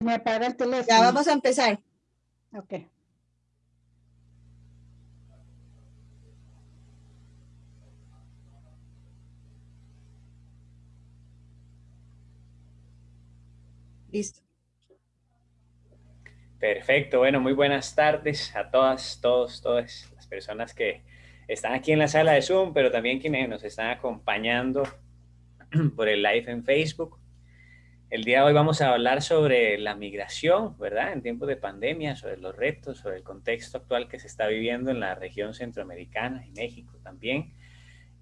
Me apaga el teléfono. Ya vamos a empezar. Ok. Listo. Perfecto, bueno, muy buenas tardes a todas, todos, todas las personas que están aquí en la sala de Zoom, pero también quienes nos están acompañando por el live en Facebook. El día de hoy vamos a hablar sobre la migración, ¿verdad? En tiempos de pandemia, sobre los retos, sobre el contexto actual que se está viviendo en la región centroamericana y México también.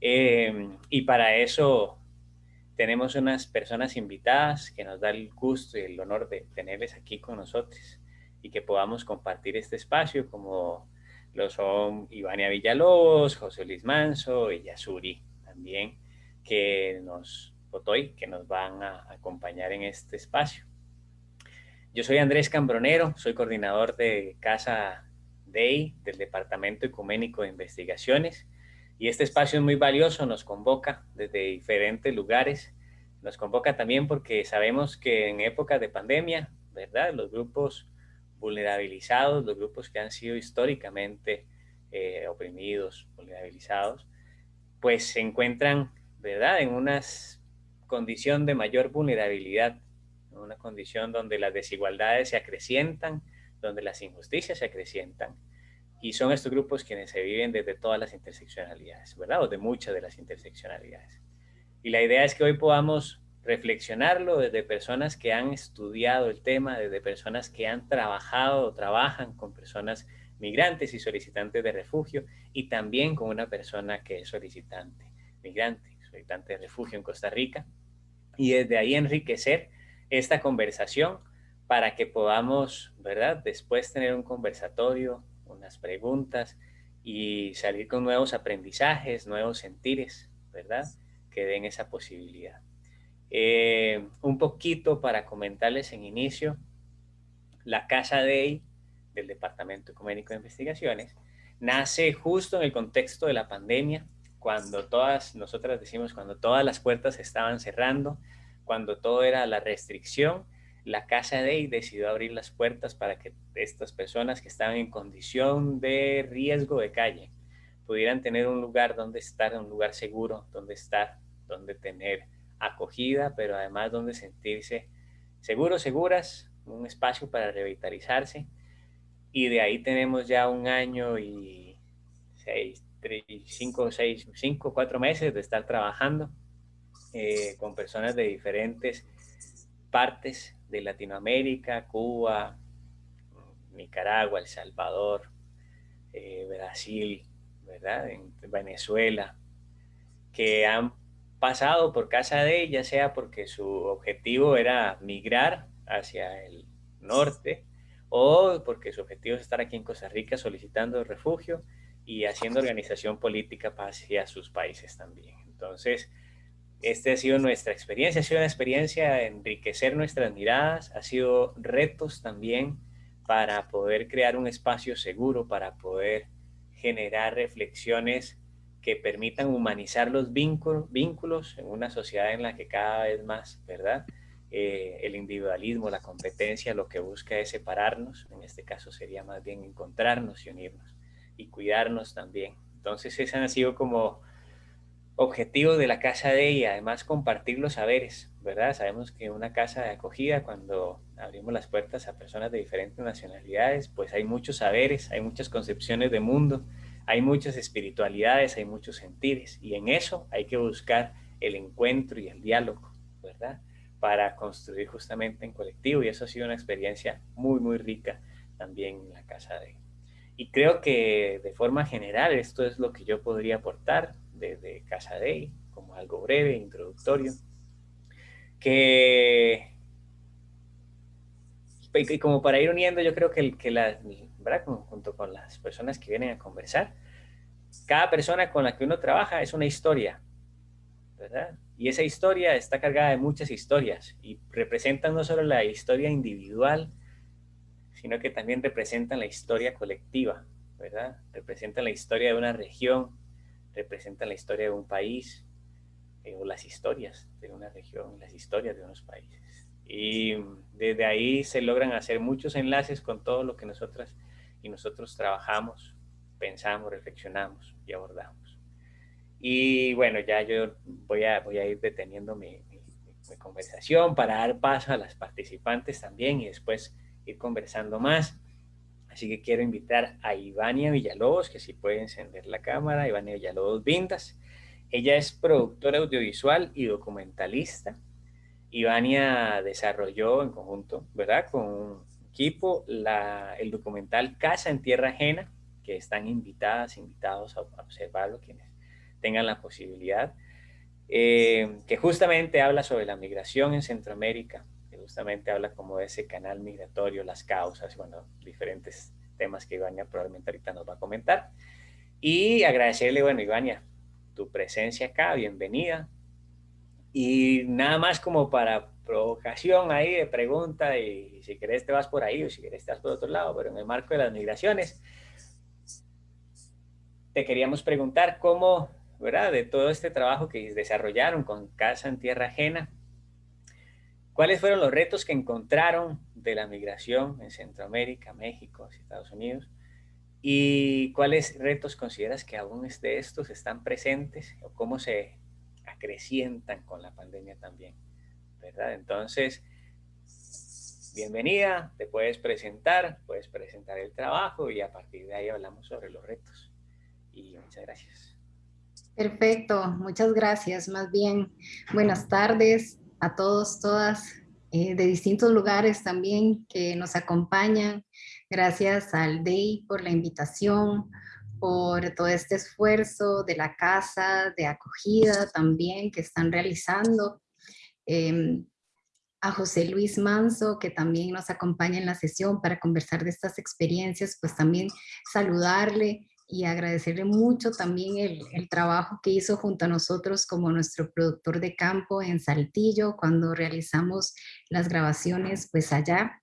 Eh, y para eso tenemos unas personas invitadas que nos da el gusto y el honor de tenerles aquí con nosotros y que podamos compartir este espacio como lo son Ivania Villalobos, José Luis Manso y Yasuri también, que nos Otoy, que nos van a acompañar en este espacio. Yo soy Andrés Cambronero, soy coordinador de Casa DEI del Departamento Ecuménico de Investigaciones y este espacio es muy valioso, nos convoca desde diferentes lugares, nos convoca también porque sabemos que en época de pandemia, ¿verdad? Los grupos vulnerabilizados, los grupos que han sido históricamente eh, oprimidos, vulnerabilizados, pues se encuentran, ¿verdad? En unas condición de mayor vulnerabilidad, una condición donde las desigualdades se acrecientan, donde las injusticias se acrecientan, y son estos grupos quienes se viven desde todas las interseccionalidades, ¿verdad? O de muchas de las interseccionalidades. Y la idea es que hoy podamos reflexionarlo desde personas que han estudiado el tema, desde personas que han trabajado o trabajan con personas migrantes y solicitantes de refugio, y también con una persona que es solicitante, migrante, solicitante de refugio en Costa Rica, y desde ahí enriquecer esta conversación para que podamos, ¿verdad? Después tener un conversatorio, unas preguntas y salir con nuevos aprendizajes, nuevos sentires, ¿verdad? Que den esa posibilidad. Eh, un poquito para comentarles en inicio, la Casa DEI del Departamento Ecuménico de Investigaciones nace justo en el contexto de la pandemia, cuando todas, nosotras decimos, cuando todas las puertas estaban cerrando, cuando todo era la restricción, la Casa DEI decidió abrir las puertas para que estas personas que estaban en condición de riesgo de calle pudieran tener un lugar donde estar, un lugar seguro, donde estar, donde tener acogida, pero además donde sentirse seguros, seguras, un espacio para revitalizarse. Y de ahí tenemos ya un año y seis, cinco, seis, cinco, cuatro meses de estar trabajando eh, con personas de diferentes partes de Latinoamérica, Cuba, Nicaragua, El Salvador, eh, Brasil, Venezuela, que han pasado por casa de ella, sea porque su objetivo era migrar hacia el norte o porque su objetivo es estar aquí en Costa Rica solicitando refugio y haciendo organización política hacia sus países también. Entonces, esta ha sido nuestra experiencia, ha sido una experiencia de enriquecer nuestras miradas, ha sido retos también para poder crear un espacio seguro, para poder generar reflexiones que permitan humanizar los vínculos, en una sociedad en la que cada vez más, ¿verdad? Eh, el individualismo, la competencia, lo que busca es separarnos, en este caso sería más bien encontrarnos y unirnos y cuidarnos también. Entonces ese ha sido como objetivo de la casa de ella, además compartir los saberes, ¿verdad? Sabemos que una casa de acogida, cuando abrimos las puertas a personas de diferentes nacionalidades, pues hay muchos saberes, hay muchas concepciones de mundo, hay muchas espiritualidades, hay muchos sentires, y en eso hay que buscar el encuentro y el diálogo, ¿verdad? Para construir justamente en colectivo, y eso ha sido una experiencia muy, muy rica también en la casa de Y creo que de forma general esto es lo que yo podría aportar de, Casa Day, como algo breve, introductorio, que y como para ir uniendo, yo creo que, que la, ¿verdad? junto con las personas que vienen a conversar, cada persona con la que uno trabaja es una historia, ¿verdad? Y esa historia está cargada de muchas historias y representan no solo la historia individual, sino que también representan la historia colectiva, ¿verdad? Representan la historia de una región, representan la historia de un país eh, o las historias de una región, las historias de unos países. Y desde ahí se logran hacer muchos enlaces con todo lo que nosotras y nosotros trabajamos, pensamos, reflexionamos y abordamos. Y bueno, ya yo voy a, voy a ir deteniendo mi, conversación para dar paso a las participantes también y después ir conversando más. Así que quiero invitar a Ivania Villalobos, que si puede encender la cámara, Ivania Villalobos Vintas. Ella es productora audiovisual y documentalista. Ivania desarrolló en conjunto, ¿verdad? Con un equipo la, el documental Casa en Tierra Ajena, que están invitadas, invitados a observarlo quienes tengan la posibilidad, eh, que justamente habla sobre la migración en Centroamérica, justamente habla como de ese canal migratorio, las causas, bueno, diferentes temas que Ivania probablemente ahorita nos va a comentar. Y agradecerle, bueno, Ivania, tu presencia acá, bienvenida. Y nada más como para provocación ahí de pregunta y si querés te vas por ahí o si querés te vas por otro lado, pero en el marco de las migraciones, te queríamos preguntar cómo, ¿verdad? De todo este trabajo que desarrollaron con Casa en Tierra Ajena, ¿cuáles fueron los retos que encontraron de la migración en Centroamérica, México, Estados Unidos? ¿Y cuáles retos consideras que aún de estos están presentes o cómo se acrecientan con la pandemia también, ¿verdad? Entonces, bienvenida, te puedes presentar, puedes presentar el trabajo y a partir de ahí hablamos sobre los retos. Y muchas gracias. Perfecto, muchas gracias. Más bien, buenas tardes a todos, todas, eh, de distintos lugares también que nos acompañan. Gracias al DEI por la invitación, por todo este esfuerzo de la casa de acogida también que están realizando. Em, a José Luis Manso, que también nos acompaña en la sesión para conversar de estas experiencias, pues también saludarle y agradecerle mucho también el, el, trabajo que hizo junto a nosotros como nuestro productor de campo en Saltillo cuando realizamos las grabaciones pues allá.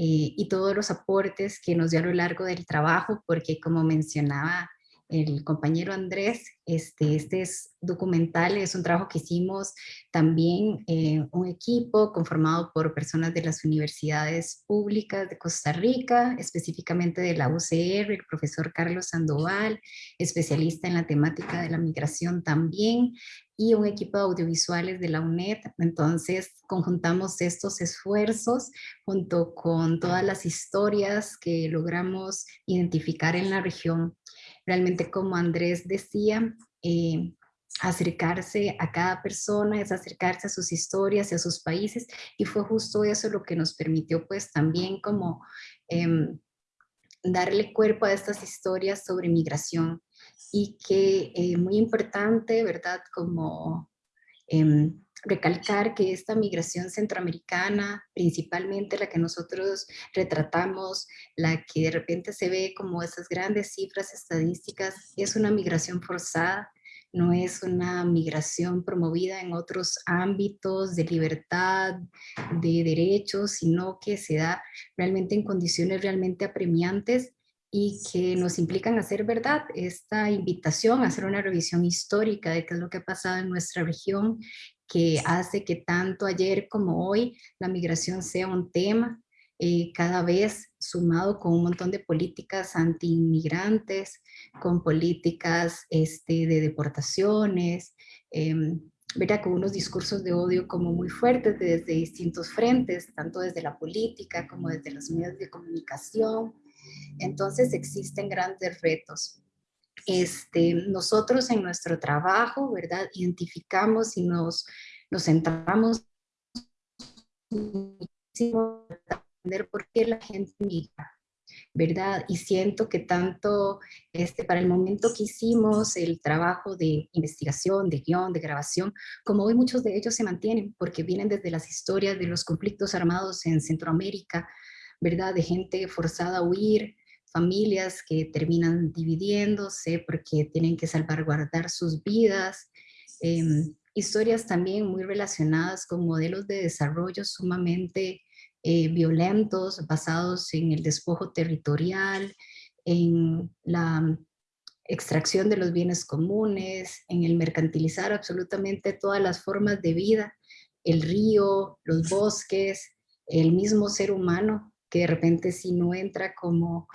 Eh, y todos los aportes que nos dio a lo largo del trabajo, porque como mencionaba el compañero Andrés, este, este es documental, es un trabajo que hicimos también eh, un equipo conformado por personas de las universidades públicas de Costa Rica, específicamente de la UCR, el profesor Carlos Sandoval, especialista en la temática de la migración también, y un equipo de audiovisuales de la UNED. Entonces, conjuntamos estos esfuerzos junto con todas las historias que logramos identificar en la región. Realmente, como Andrés decía, eh, acercarse a cada persona, es acercarse a sus historias y a sus países, y fue justo eso lo que nos permitió pues también como em, darle cuerpo a estas historias sobre migración y que eh, muy importante, ¿verdad? Como em, recalcar que esta migración centroamericana, principalmente la que nosotros retratamos, la que de repente se ve como esas grandes cifras estadísticas, es una migración forzada, no es una migración promovida en otros ámbitos de libertad, de derechos, sino que se da realmente en condiciones realmente apremiantes y que nos implican hacer verdad. Esta invitación hacer una revisión histórica de qué es lo que ha pasado en nuestra región, que hace que tanto ayer como hoy la migración sea un tema, eh, cada vez sumado con un montón de políticas anti-inmigrantes, con políticas este, de deportaciones, eh, con unos discursos de odio como muy fuertes desde distintos frentes, tanto desde la política como desde los medios de comunicación, entonces existen grandes retos. Este, nosotros en nuestro trabajo, ¿verdad? Identificamos y nos, nos centramos muchísimo en entender por qué la gente migra, ¿verdad? Y siento que tanto este, para el momento que hicimos el trabajo de investigación, de guion, de grabación, como hoy muchos de ellos se mantienen porque vienen desde las historias de los conflictos armados en Centroamérica, ¿verdad? De gente forzada a huir, familias que terminan dividiéndose porque tienen que salvaguardar sus vidas, em, historias también muy relacionadas con modelos de desarrollo sumamente eh, violentos, basados en el despojo territorial, en la extracción de los bienes comunes, en el mercantilizar absolutamente todas las formas de vida el río, los bosques, el mismo ser humano, que de repente si no entra como,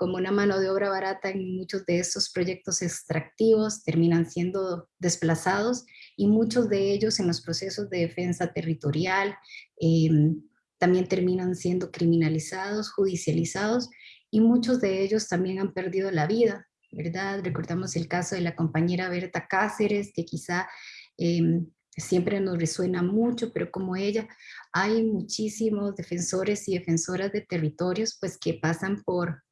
como una mano de obra barata en muchos de estos proyectos extractivos, terminan siendo desplazados y muchos de ellos en los procesos de defensa territorial em, también terminan siendo criminalizados, judicializados y muchos de ellos también han perdido la vida, ¿verdad? Recordamos el caso de la compañera Berta Cáceres, que quizá em, siempre nos resuena mucho, pero como ella, hay muchísimos defensores y defensoras de territorios pues que pasan por,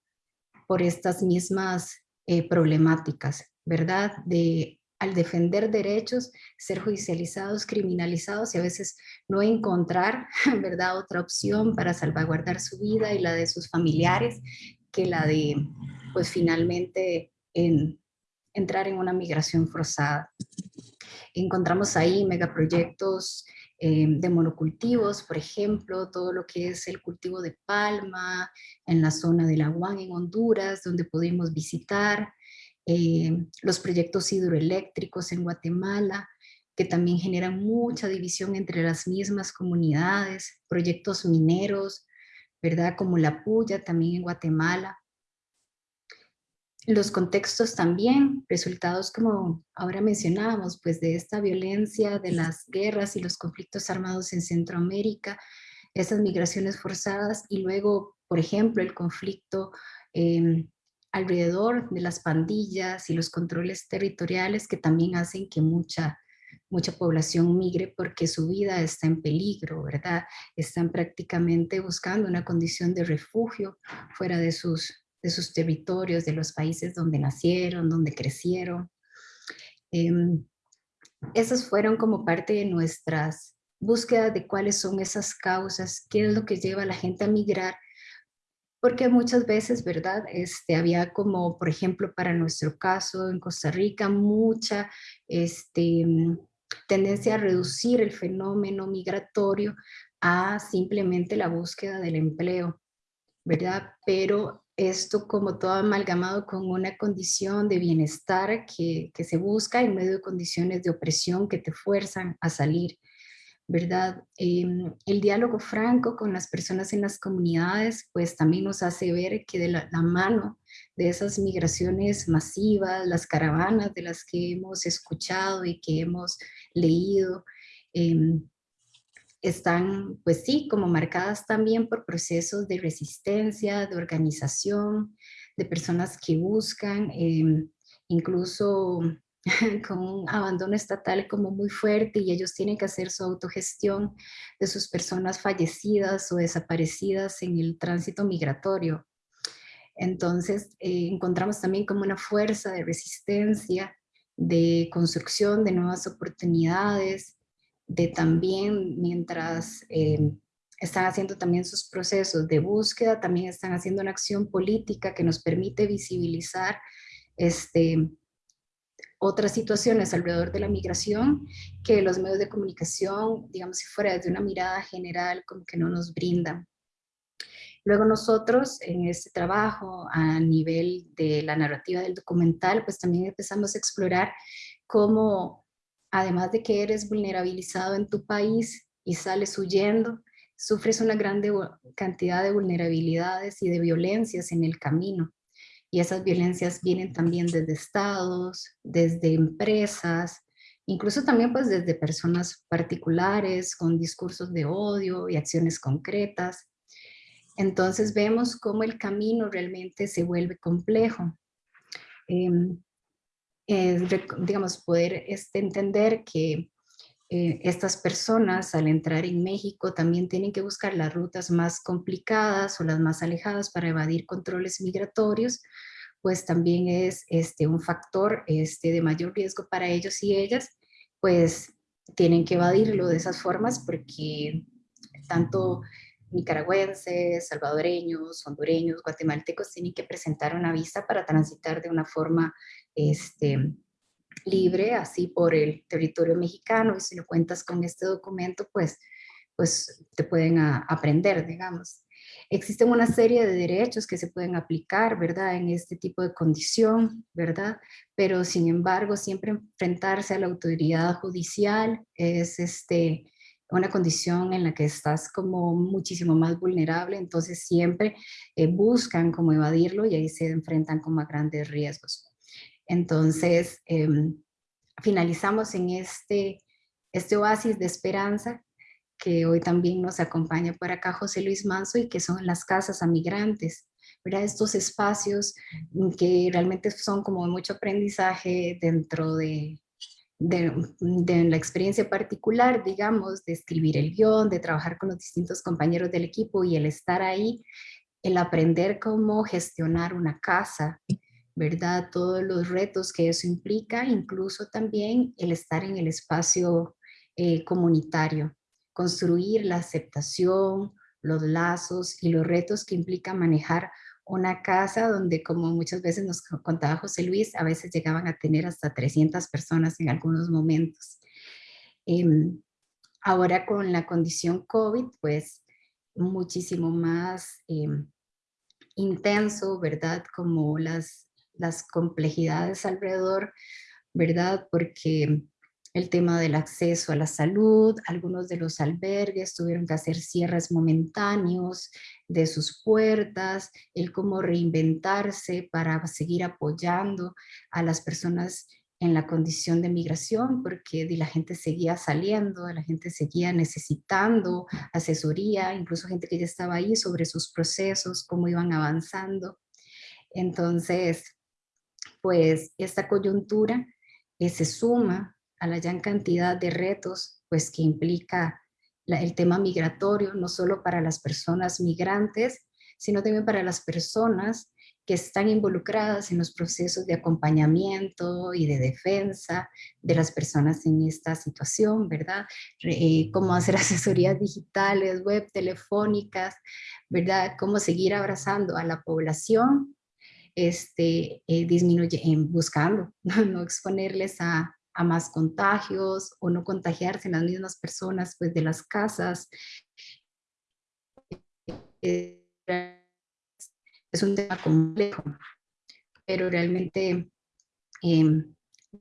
por estas mismas eh, problemáticas, ¿verdad? De al defender derechos, ser judicializados, criminalizados y a veces no encontrar, ¿verdad?, otra opción para salvaguardar su vida y la de sus familiares que la de, pues finalmente, en, entrar en una migración forzada. Encontramos ahí megaproyectos eh, de monocultivos, por ejemplo, todo lo que es el cultivo de palma en la zona de La en Honduras, donde pudimos visitar, eh, los proyectos hidroeléctricos en Guatemala, que también generan mucha división entre las mismas comunidades, proyectos mineros, ¿verdad? Como la Puya también en Guatemala. Los contextos también, resultados como ahora mencionábamos, pues de esta violencia, de las guerras y los conflictos armados en Centroamérica, esas migraciones forzadas y luego, por ejemplo, el conflicto eh, alrededor de las pandillas y los controles territoriales que también hacen que mucha, mucha población migre porque su vida está en peligro, ¿verdad? Están prácticamente buscando una condición de refugio fuera de sus, de sus territorios, de los países donde nacieron, donde crecieron. Eh, esas fueron como parte de nuestras búsquedas de cuáles son esas causas, qué es lo que lleva a la gente a migrar porque muchas veces, ¿verdad? Este, había como, por ejemplo, para nuestro caso en Costa Rica, mucha este, tendencia a reducir el fenómeno migratorio a simplemente la búsqueda del empleo, ¿verdad? Pero esto como todo amalgamado con una condición de bienestar que, que se busca en medio de condiciones de opresión que te fuerzan a salir. ¿verdad? Em, el diálogo franco con las personas en las comunidades, pues también nos hace ver que de la, mano de esas migraciones masivas, las caravanas de las que hemos escuchado y que hemos leído, em, están, pues sí, como marcadas también por procesos de resistencia, de organización, de personas que buscan em, incluso con un abandono estatal como muy fuerte y ellos tienen que hacer su autogestión de sus personas fallecidas o desaparecidas en el tránsito migratorio. Entonces eh, encontramos también como una fuerza de resistencia, de construcción de nuevas oportunidades, de también mientras eh, están haciendo también sus procesos de búsqueda, también están haciendo una acción política que nos permite visibilizar este, otras situaciones alrededor de la migración que los medios de comunicación, digamos si fuera desde una mirada general, como que no nos brindan. Luego nosotros en este trabajo a nivel de la narrativa del documental, pues también empezamos a explorar cómo, además de que eres vulnerabilizado en tu país y sales huyendo, sufres una gran cantidad de vulnerabilidades y de violencias en el camino y esas violencias vienen también desde estados, desde empresas, incluso también pues desde personas particulares con discursos de odio y acciones concretas. Entonces vemos cómo el camino realmente se vuelve complejo. Em, digamos, poder este, entender que eh, estas personas al entrar en México también tienen que buscar las rutas más complicadas o las más alejadas para evadir controles migratorios, pues también es este, un factor este, de mayor riesgo para ellos y ellas, pues tienen que evadirlo de esas formas porque tanto nicaragüenses, salvadoreños, hondureños, guatemaltecos tienen que presentar una visa para transitar de una forma este, libre, así por el territorio mexicano, y si lo cuentas con este documento, pues, pues te pueden aprender, digamos. Existen una serie de derechos que se pueden aplicar, ¿verdad? En este tipo de condición, ¿verdad? Pero sin embargo, siempre enfrentarse a la autoridad judicial es este, una condición en la que estás como muchísimo más vulnerable, entonces siempre eh, buscan como evadirlo y ahí se enfrentan como a grandes riesgos. Entonces, em, finalizamos en este, este oasis de esperanza que hoy también nos acompaña por acá José Luis Manso y que son las casas a migrantes. Estos espacios que realmente son como mucho aprendizaje dentro de, de, la experiencia particular, digamos, de escribir el guion, de trabajar con los distintos compañeros del equipo y el estar ahí, el aprender cómo gestionar una casa, ¿verdad? Todos los retos que eso implica, incluso también el estar en el espacio eh, comunitario, construir la aceptación, los lazos y los retos que implica manejar una casa donde, como muchas veces nos contaba José Luis, a veces llegaban a tener hasta 300 personas en algunos momentos. Em, ahora con la condición COVID, pues muchísimo más em, intenso, ¿verdad? Como las, las complejidades alrededor, ¿verdad? Porque el tema del acceso a la salud, algunos de los albergues tuvieron que hacer cierres momentáneos de sus puertas, el cómo reinventarse para seguir apoyando a las personas en la condición de migración, porque la gente seguía saliendo, la gente seguía necesitando asesoría, incluso gente que ya estaba ahí sobre sus procesos, cómo iban avanzando. Entonces, pues esta coyuntura se suma a la gran cantidad de retos pues, que implica el tema migratorio, no solo para las personas migrantes, sino también para las personas que están involucradas en los procesos de acompañamiento y de defensa de las personas en esta situación, ¿verdad? Eh, cómo hacer asesorías digitales, web, telefónicas, ¿verdad? Cómo seguir abrazando a la población, este, eh, disminuye, buscando no exponerles a, a más contagios o no contagiarse en las mismas personas pues, de las casas. Eh, es un tema complejo, pero realmente em,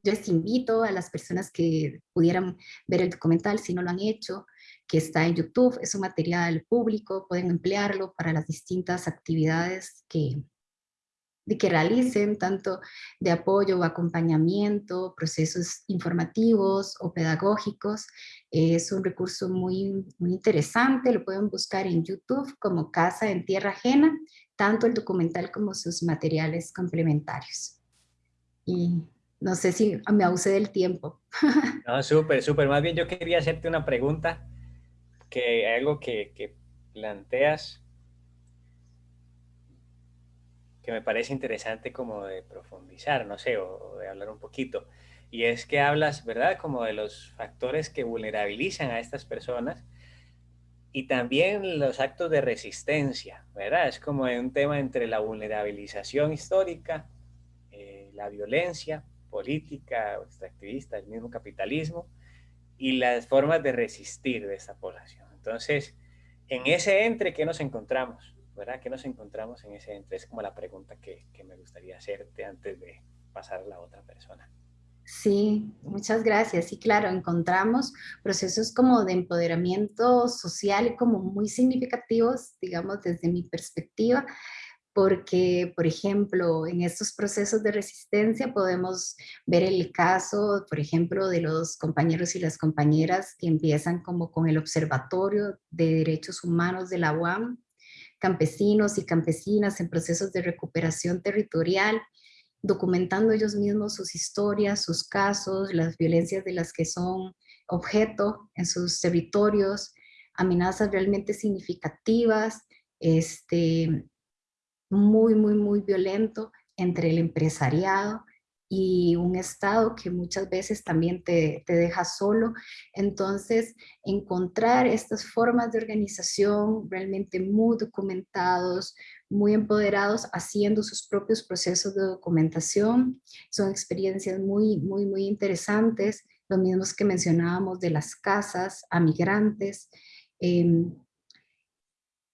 yo les invito a las personas que pudieran ver el documental, si no lo han hecho, que está en YouTube, es un material público, pueden emplearlo para las distintas actividades que, de que realicen tanto de apoyo o acompañamiento, procesos informativos o pedagógicos. Es un recurso muy, muy interesante, lo pueden buscar en YouTube como Casa en Tierra Ajena, tanto el documental como sus materiales complementarios. Y no sé si me abusé del tiempo. No, súper, súper. Más bien yo quería hacerte una pregunta, que algo que, que planteas que me parece interesante como de profundizar, no sé, o, de hablar un poquito. Y es que hablas, ¿verdad? Como de los factores que vulnerabilizan a estas personas y también los actos de resistencia, ¿verdad? Es como un tema entre la vulnerabilización histórica, eh, la violencia política, extractivista, el mismo capitalismo, y las formas de resistir de esta población. Entonces, en ese entre, ¿qué nos encontramos? ¿Verdad? ¿Qué nos encontramos en ese entre? Es como la pregunta que, que me gustaría hacerte antes de pasar a la otra persona. Sí, muchas gracias. Sí, claro, encontramos procesos como de empoderamiento social como muy significativos, digamos, desde mi perspectiva, porque, por ejemplo, en estos procesos de resistencia podemos ver el caso, por ejemplo, de los compañeros y las compañeras que empiezan como con el Observatorio de Derechos Humanos de la UAM, campesinos y campesinas en procesos de recuperación territorial, documentando ellos mismos sus historias, sus casos, las violencias de las que son objeto en sus territorios, amenazas realmente significativas, este, muy, muy, muy violento entre el empresariado y un Estado que muchas veces también te, te, deja solo. Entonces, encontrar estas formas de organización realmente muy documentados, muy empoderados, haciendo sus propios procesos de documentación, son experiencias muy, muy, muy interesantes, los mismos que mencionábamos de las casas a migrantes, em,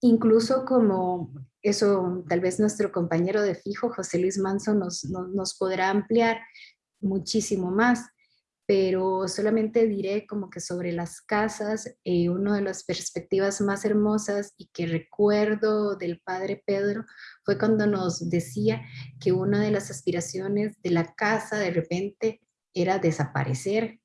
incluso como eso tal vez nuestro compañero de fijo, José Luis Manso, nos, podrá ampliar muchísimo más, pero solamente diré como que sobre las casas, eh, una de las perspectivas más hermosas y que recuerdo del padre Pedro fue cuando nos decía que una de las aspiraciones de la casa de repente era desaparecer.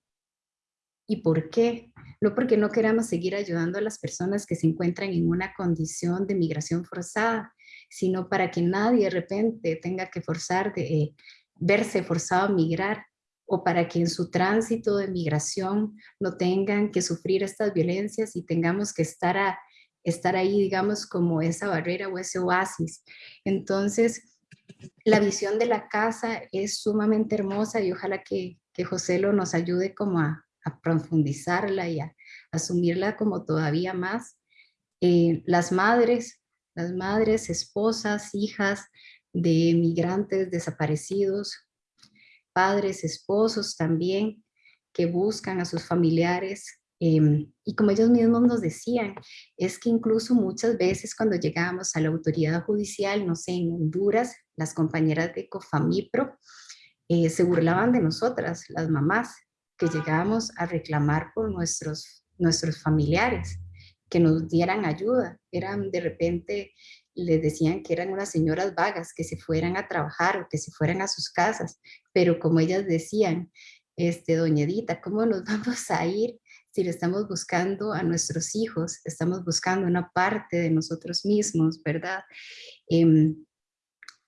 ¿Y por qué? No porque no queramos seguir ayudando a las personas que se encuentran en una condición de migración forzada, sino para que nadie de repente tenga que forzar de eh, verse forzado a migrar o para que en su tránsito de migración no tengan que sufrir estas violencias y tengamos que estar, a, ahí, digamos, como esa barrera o ese oasis. Entonces, la visión de la casa es sumamente hermosa y ojalá que, que José lo nos ayude como a, profundizarla y a, asumirla como todavía más. Eh, las madres, las madres, esposas, hijas de migrantes desaparecidos, padres, esposos también, que buscan a sus familiares. Em, y como ellos mismos nos decían, es que incluso muchas veces cuando llegábamos a la autoridad judicial, no sé, en Honduras, las compañeras de Cofamipro eh, se burlaban de nosotras, las mamás, que llegábamos a reclamar por nuestros, nuestros familiares, que nos dieran ayuda. Eran de repente les decían que eran unas señoras vagas, que se fueran a trabajar o que se fueran a sus casas, pero como ellas decían, este, doña Edita, ¿cómo nos vamos a ir si le estamos buscando a nuestros hijos? Estamos buscando una parte de nosotros mismos, ¿verdad? Em,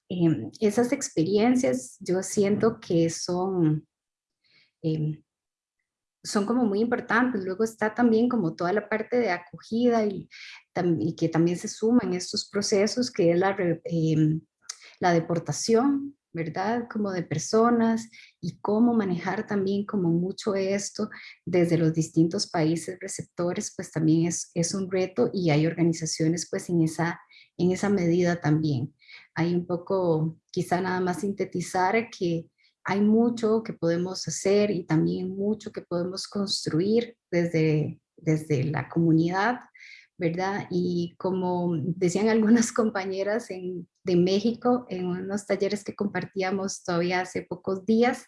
em, esas experiencias yo siento que son em, son como muy importantes. Luego está también como toda la parte de acogida y, que también se suma en estos procesos, que es la, em, la deportación, ¿verdad? Como de personas y cómo manejar también como mucho esto desde los distintos países receptores, pues también es, es un reto y hay organizaciones pues en esa, en esa medida también. Hay un poco, quizá nada más sintetizar que hay mucho que podemos hacer y también mucho que podemos construir desde, desde la comunidad, ¿verdad? Y como decían algunas compañeras de México en unos talleres que compartíamos todavía hace pocos días,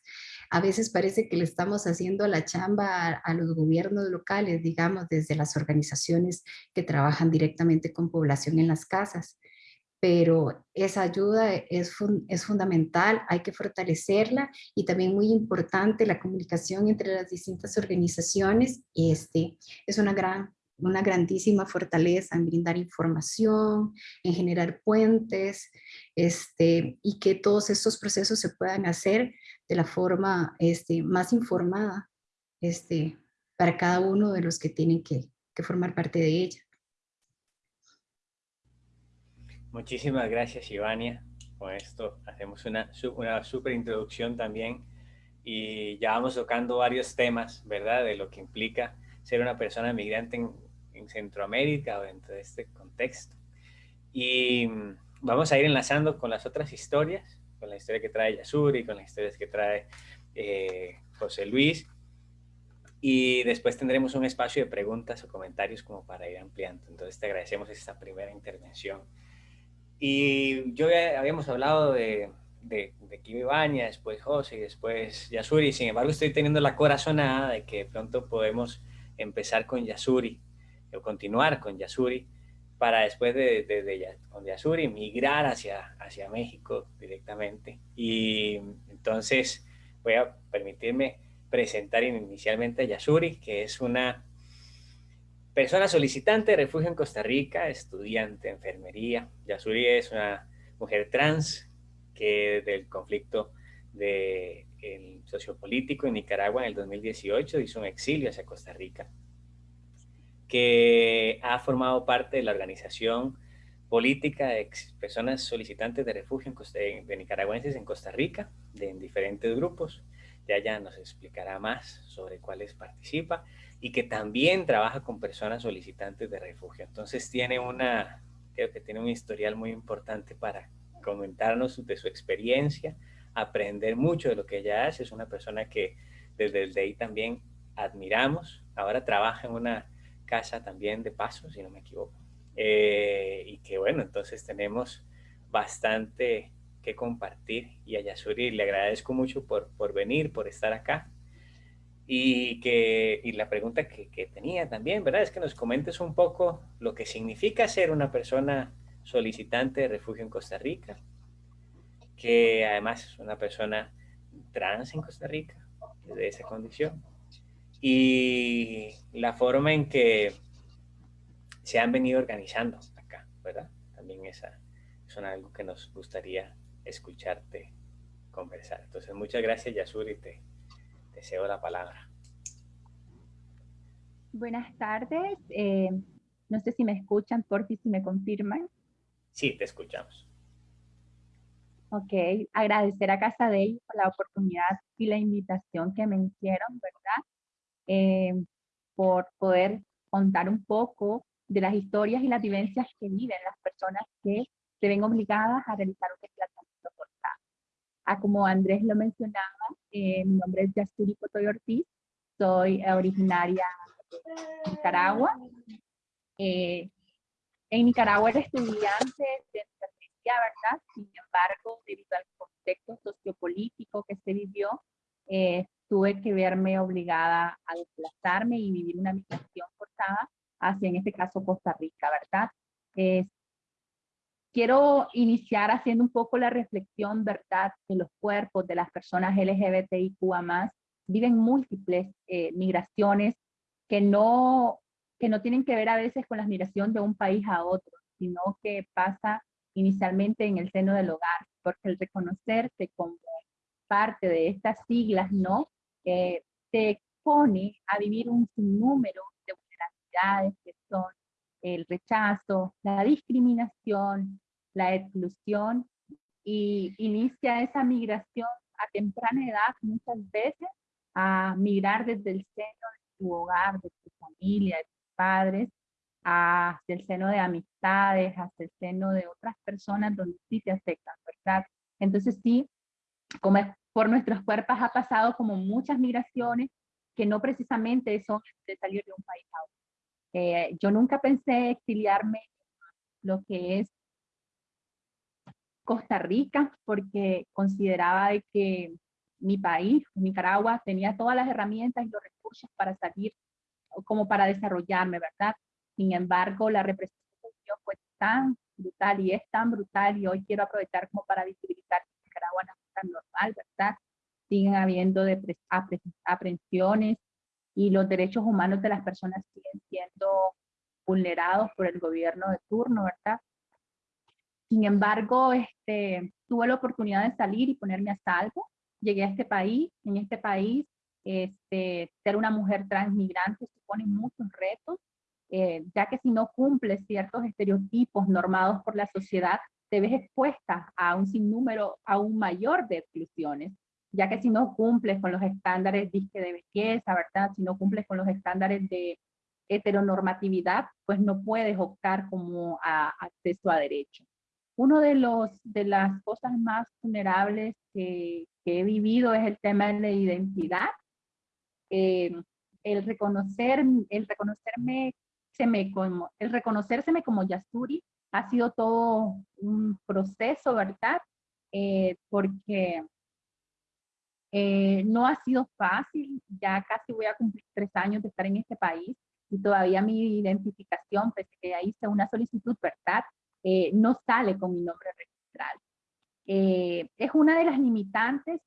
a veces parece que le estamos haciendo la chamba a, a, los gobiernos locales, digamos, desde las organizaciones que trabajan directamente con población en las casas pero esa ayuda es, fundamental, hay que fortalecerla y también muy importante la comunicación entre las distintas organizaciones. Este, es una, gran, una grandísima fortaleza en brindar información, en generar puentes este, y que todos estos procesos se puedan hacer de la forma este, más informada este, para cada uno de los que tienen que, que formar parte de ella. Muchísimas gracias, Ivania. Con esto hacemos una, una super introducción también y ya vamos tocando varios temas, ¿verdad? De lo que implica ser una persona migrante en, Centroamérica o dentro de este contexto. Y vamos a ir enlazando con las otras historias, con la historia que trae Yasuri, con las historias que trae eh, José Luis. Y después tendremos un espacio de preguntas o comentarios como para ir ampliando. Entonces te agradecemos esta primera intervención. Y yo habíamos hablado de, de, de después José, y después Yasuri. Sin embargo, estoy teniendo la corazonada de que pronto podemos empezar con Yasuri, o continuar con Yasuri, para después de, de, con Yasuri migrar hacia, hacia México directamente. Y entonces voy a permitirme presentar inicialmente a Yasuri, que es una Persona solicitante de refugio en Costa Rica, estudiante de enfermería. Yasuri es una mujer trans que del conflicto de, el sociopolítico en Nicaragua en el 2018 hizo un exilio hacia Costa Rica, que ha formado parte de la organización política de personas solicitantes de refugio en de nicaragüenses en Costa Rica, de, en diferentes grupos. Ya ya nos explicará más sobre cuáles participa y que también trabaja con personas solicitantes de refugio. Entonces tiene una, creo que tiene un historial muy importante para comentarnos de su experiencia, aprender mucho de lo que ella hace. Es una persona que desde el DEI también admiramos. Ahora trabaja en una casa también de paso, si no me equivoco. Eh, y que bueno, entonces tenemos bastante que compartir y a Yasuri le agradezco mucho por, por venir, por estar acá Y, que, y la pregunta que, tenía también, ¿verdad? Es que nos comentes un poco lo que significa ser una persona solicitante de refugio en Costa Rica, que además es una persona trans en Costa Rica, de esa condición, y la forma en que se han venido organizando acá, ¿verdad? También esa es algo que nos gustaría escucharte conversar. Entonces, muchas gracias, Yasuri, te, te cedo la palabra. Buenas tardes. Eh, no sé si me escuchan, por si me confirman. Sí, te escuchamos. Ok, agradecer a Casa de por la oportunidad y la invitación que me hicieron, ¿verdad? Eh, por poder contar un poco de las historias y las vivencias que viven las personas que se ven obligadas a realizar un desplazamiento forzado. Ah, como Andrés lo mencionaba, eh, mi nombre es Yasturi Cotoy Ortiz, soy originaria de Nicaragua. Eh, en Nicaragua era estudiante de enfermería, ¿verdad? Sin embargo, debido al contexto sociopolítico que se vivió, eh, tuve que verme obligada a desplazarme y vivir una migración forzada hacia, en este caso, Costa Rica, ¿verdad? Quiero iniciar haciendo un poco la reflexión, ¿verdad?, que los cuerpos de las personas LGBTIQA+, viven múltiples eh, migraciones que no, que no tienen que ver a veces con la migración de un país a otro, sino que pasa inicialmente en el seno del hogar, porque el reconocerse como parte de estas siglas, ¿no?, eh, te expone a vivir un sinnúmero de vulnerabilidades que son el rechazo, la discriminación, la exclusión y inicia esa migración a temprana edad muchas veces a migrar desde el seno de tu hogar, de tu familia, de tus padres, hacia el seno de amistades, hacia el seno de otras personas donde sí te aceptan, ¿verdad? Entonces sí, como por nuestros cuerpos ha pasado como muchas migraciones que no precisamente son de salir de un país a otro. Eh, yo nunca pensé exiliarme lo que es Costa Rica, porque consideraba de que mi país, Nicaragua, tenía todas las herramientas y los recursos para salir, como para desarrollarme, ¿verdad? Sin embargo, la represión fue tan brutal y es tan brutal y hoy quiero aprovechar como para visibilizar que Nicaragua no es tan normal, ¿verdad? Siguen habiendo aprehensiones y los derechos humanos de las personas siguen siendo vulnerados por el gobierno de turno, ¿verdad? Sin embargo, este, tuve la oportunidad de salir y ponerme a salvo. Llegué a este país. En este país, este, ser una mujer transmigrante supone muchos retos, eh, ya que si no cumples ciertos estereotipos normados por la sociedad, te ves expuesta a un sinnúmero aún mayor de exclusiones, ya que si no cumples con los estándares de belleza, ¿verdad? Si no cumples con los estándares de heteronormatividad, pues no puedes optar como a acceso a derecho. Uno de, los, de las cosas más vulnerables que, he vivido es el tema de la identidad. Eh, el, reconocer, el, reconocerme, se me como, el reconocérseme como Yasuri ha sido todo un proceso, ¿verdad? Eh, porque eh, no ha sido fácil, ya casi voy a cumplir tres años de estar en este país y todavía mi identificación, pese que ya hice una solicitud, ¿verdad? Eh, no sale con mi nombre registral. Eh, es una de las limitantes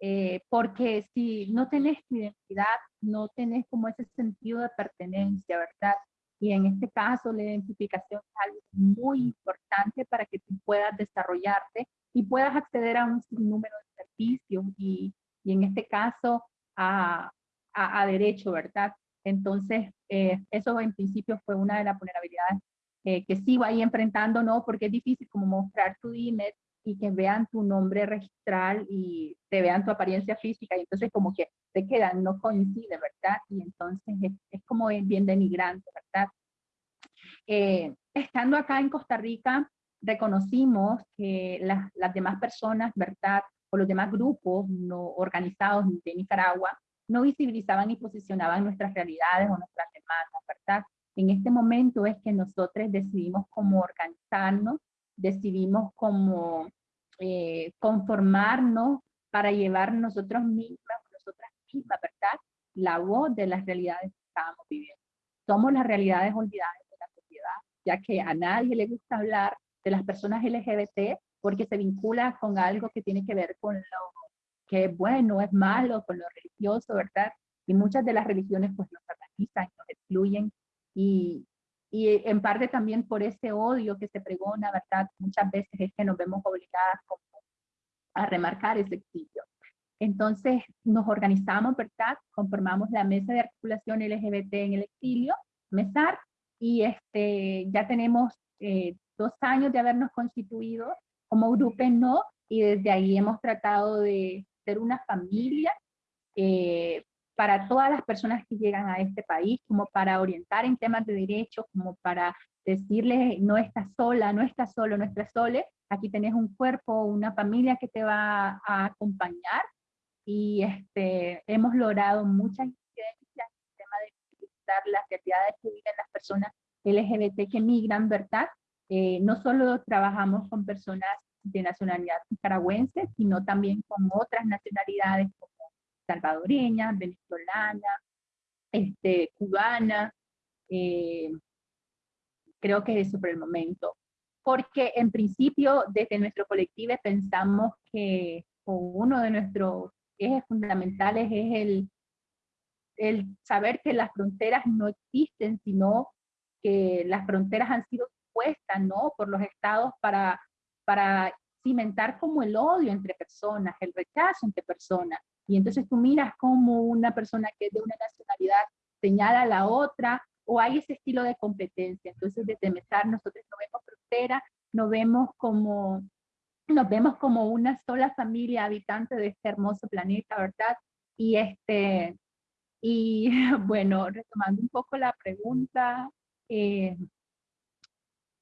eh, porque si no tenés tu identidad, no tenés como ese sentido de pertenencia, ¿verdad? Y en este caso la identificación es algo muy importante para que tú puedas desarrollarte y puedas acceder a un número de servicios y, y en este caso a, a, a derecho, ¿verdad? Entonces, eso en principio fue una de las vulnerabilidades eh, que sigo ahí enfrentando, ¿no? Porque es difícil como mostrar tu DINET y que vean tu nombre registral y te vean tu apariencia física y entonces como que te quedan, no coincide, ¿verdad? Y entonces es, como bien denigrante, ¿verdad? Eh, estando acá en Costa Rica, reconocimos que las, las demás personas, ¿verdad? O los demás grupos no organizados de Nicaragua no visibilizaban y posicionaban nuestras realidades o nuestras demandas, ¿verdad? En este momento es que nosotros decidimos cómo organizarnos, decidimos cómo eh, conformarnos para llevar nosotros mismas, nosotras mismas, ¿verdad? la voz de las realidades que estábamos viviendo. Somos las realidades olvidadas de la sociedad, ya que a nadie le gusta hablar de las personas LGBT porque se vincula con algo que tiene que ver con lo que es bueno, es malo, con lo religioso, ¿verdad? Y muchas de las religiones pues nos satanizan, nos excluyen y, y en parte también por ese odio que se pregona, ¿verdad? Muchas veces es que nos vemos obligadas como a remarcar ese exilio. Entonces nos organizamos, ¿verdad? Conformamos la mesa de articulación LGBT en el exilio, MESAR, y este, ya tenemos eh, dos años de habernos constituido como grupo no, y desde ahí hemos tratado de ser una familia eh, para todas las personas que llegan a este país, como para orientar en temas de derechos, como para decirles no estás sola, no estás solo, no estás sole, aquí tenés un cuerpo, una familia que te va a acompañar y este, hemos logrado muchas incidencias en el tema de visibilizar las realidades que viven las personas LGBT que migran, ¿verdad? Eh, no solo trabajamos con personas de nacionalidad nicaragüense, sino también con otras nacionalidades como salvadoreña, venezolana, este, cubana, eh, creo que eso por el momento. Porque en principio desde nuestro colectivo pensamos que uno de nuestros ejes fundamentales es el, el saber que las fronteras no existen, sino que las fronteras han sido puestas ¿no? por los estados para, para cimentar como el odio entre personas, el rechazo entre personas. Y entonces tú miras como una persona que es de una nacionalidad señala a la otra, o hay ese estilo de competencia. Entonces desde MESAR nosotros no vemos frontera, nos vemos como, nos vemos como una sola familia habitante de este hermoso planeta, ¿verdad? Y este, y bueno, retomando un poco la pregunta, eh,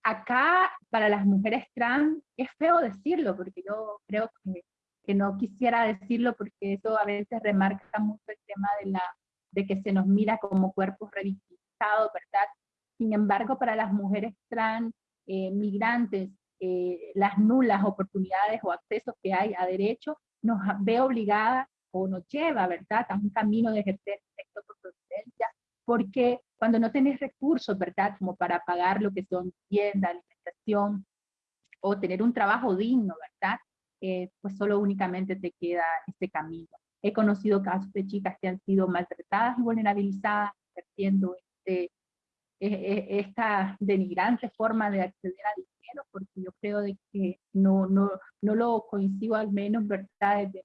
acá para las mujeres trans es feo decirlo, porque yo creo que, que, no quisiera decirlo porque eso a veces remarca mucho el tema de, la, de que se nos mira como cuerpos revictimizados, ¿verdad? Sin embargo, para las mujeres trans, eh, migrantes, eh, las nulas oportunidades o accesos que hay a derechos nos ve obligada o nos lleva, ¿verdad?, a un camino de ejercer sexo por providencia, porque cuando no tenés recursos, ¿verdad?, como para pagar lo que son tienda, alimentación, o tener un trabajo digno, ¿verdad?, eh, pues solo únicamente te queda este camino. He conocido casos de chicas que han sido maltratadas y vulnerabilizadas, ejerciendo este, e, e, esta denigrante forma de acceder a dinero, porque yo creo de que no, no, no lo coincido al menos, ¿verdad?, desde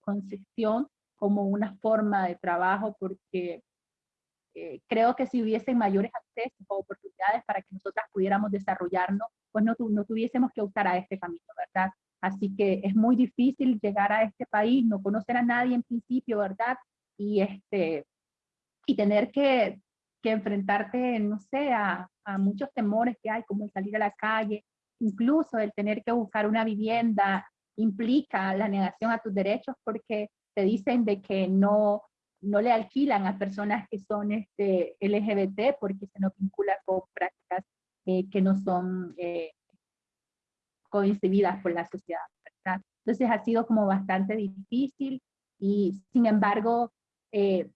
concepción como una forma de trabajo, porque eh, creo que si hubiesen mayores accesos o oportunidades para que nosotras pudiéramos desarrollarnos, pues no, no tuviésemos que optar a este camino, ¿verdad? Así que es muy difícil llegar a este país, no conocer a nadie en principio, ¿verdad? Y, este, y tener que, que enfrentarte, no sé, a, a, muchos temores que hay, como el salir a la calle, incluso el tener que buscar una vivienda implica la negación a tus derechos porque te dicen de que no, no le alquilan a personas que son este, LGBT porque se nos vincula con prácticas eh, que no son eh, coincididas por la sociedad. ¿verdad? Entonces ha sido como bastante difícil y sin embargo eh,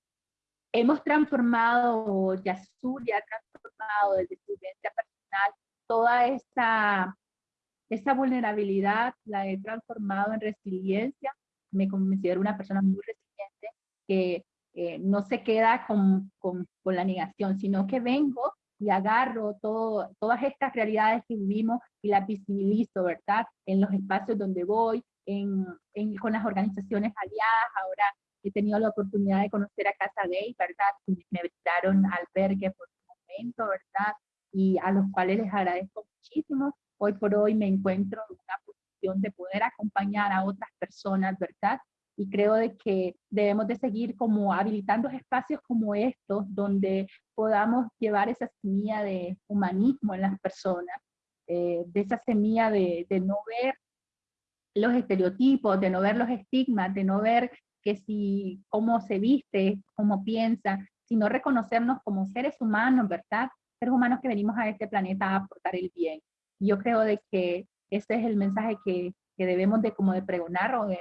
hemos transformado, Yasur ya ha transformado desde su vivencia personal toda esa, esa vulnerabilidad, la he transformado en resiliencia, me considero una persona muy resiliente que eh, no se queda con, con, con, la negación, sino que vengo y agarro todo, todas estas realidades que vivimos y las visibilizo, ¿verdad? En los espacios donde voy, en, en, con las organizaciones aliadas, ahora he tenido la oportunidad de conocer a Casa Gay, ¿verdad? Me brindaron albergue por un momento, ¿verdad? Y a los cuales les agradezco muchísimo. Hoy por hoy me encuentro en una posición de poder acompañar a otras personas, ¿verdad? Y creo de que debemos de seguir como habilitando espacios como estos donde podamos llevar esa semilla de humanismo en las personas, eh, de esa semilla de, de, no ver los estereotipos, de no ver los estigmas, de no ver que si cómo se viste, cómo piensa, sino reconocernos como seres humanos, ¿verdad? Seres humanos que venimos a este planeta a aportar el bien. Yo creo de que ese es el mensaje que, que debemos de como de pregonar o de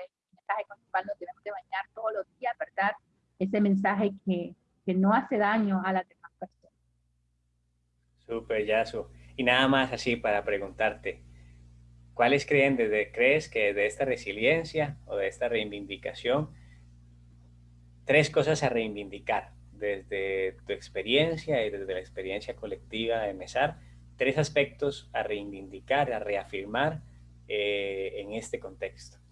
mensaje con el cual nos debemos de bañar todos los días, ¿verdad? ese mensaje que, que no hace daño a las demás personas. Súper, Yasu. Y nada más así para preguntarte, ¿cuáles creen desde, crees que de esta resiliencia o de esta reivindicación, tres cosas a reivindicar desde tu experiencia y desde la experiencia colectiva de MESAR, tres aspectos a reivindicar, a reafirmar eh, en este contexto?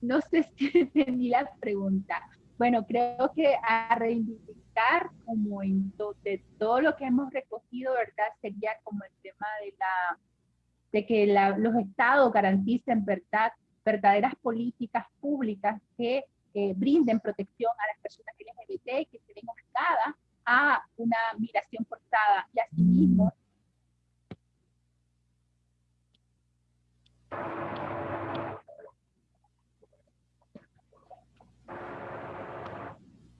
No sé si entendí la pregunta. Bueno, creo que a reivindicar como en de todo lo que hemos recogido, ¿verdad? Sería como el tema de la de que los estados garanticen, ¿verdad? verdaderas políticas públicas que eh, brinden protección a las personas LGBT que se ven obligadas a una migración forzada y asimismo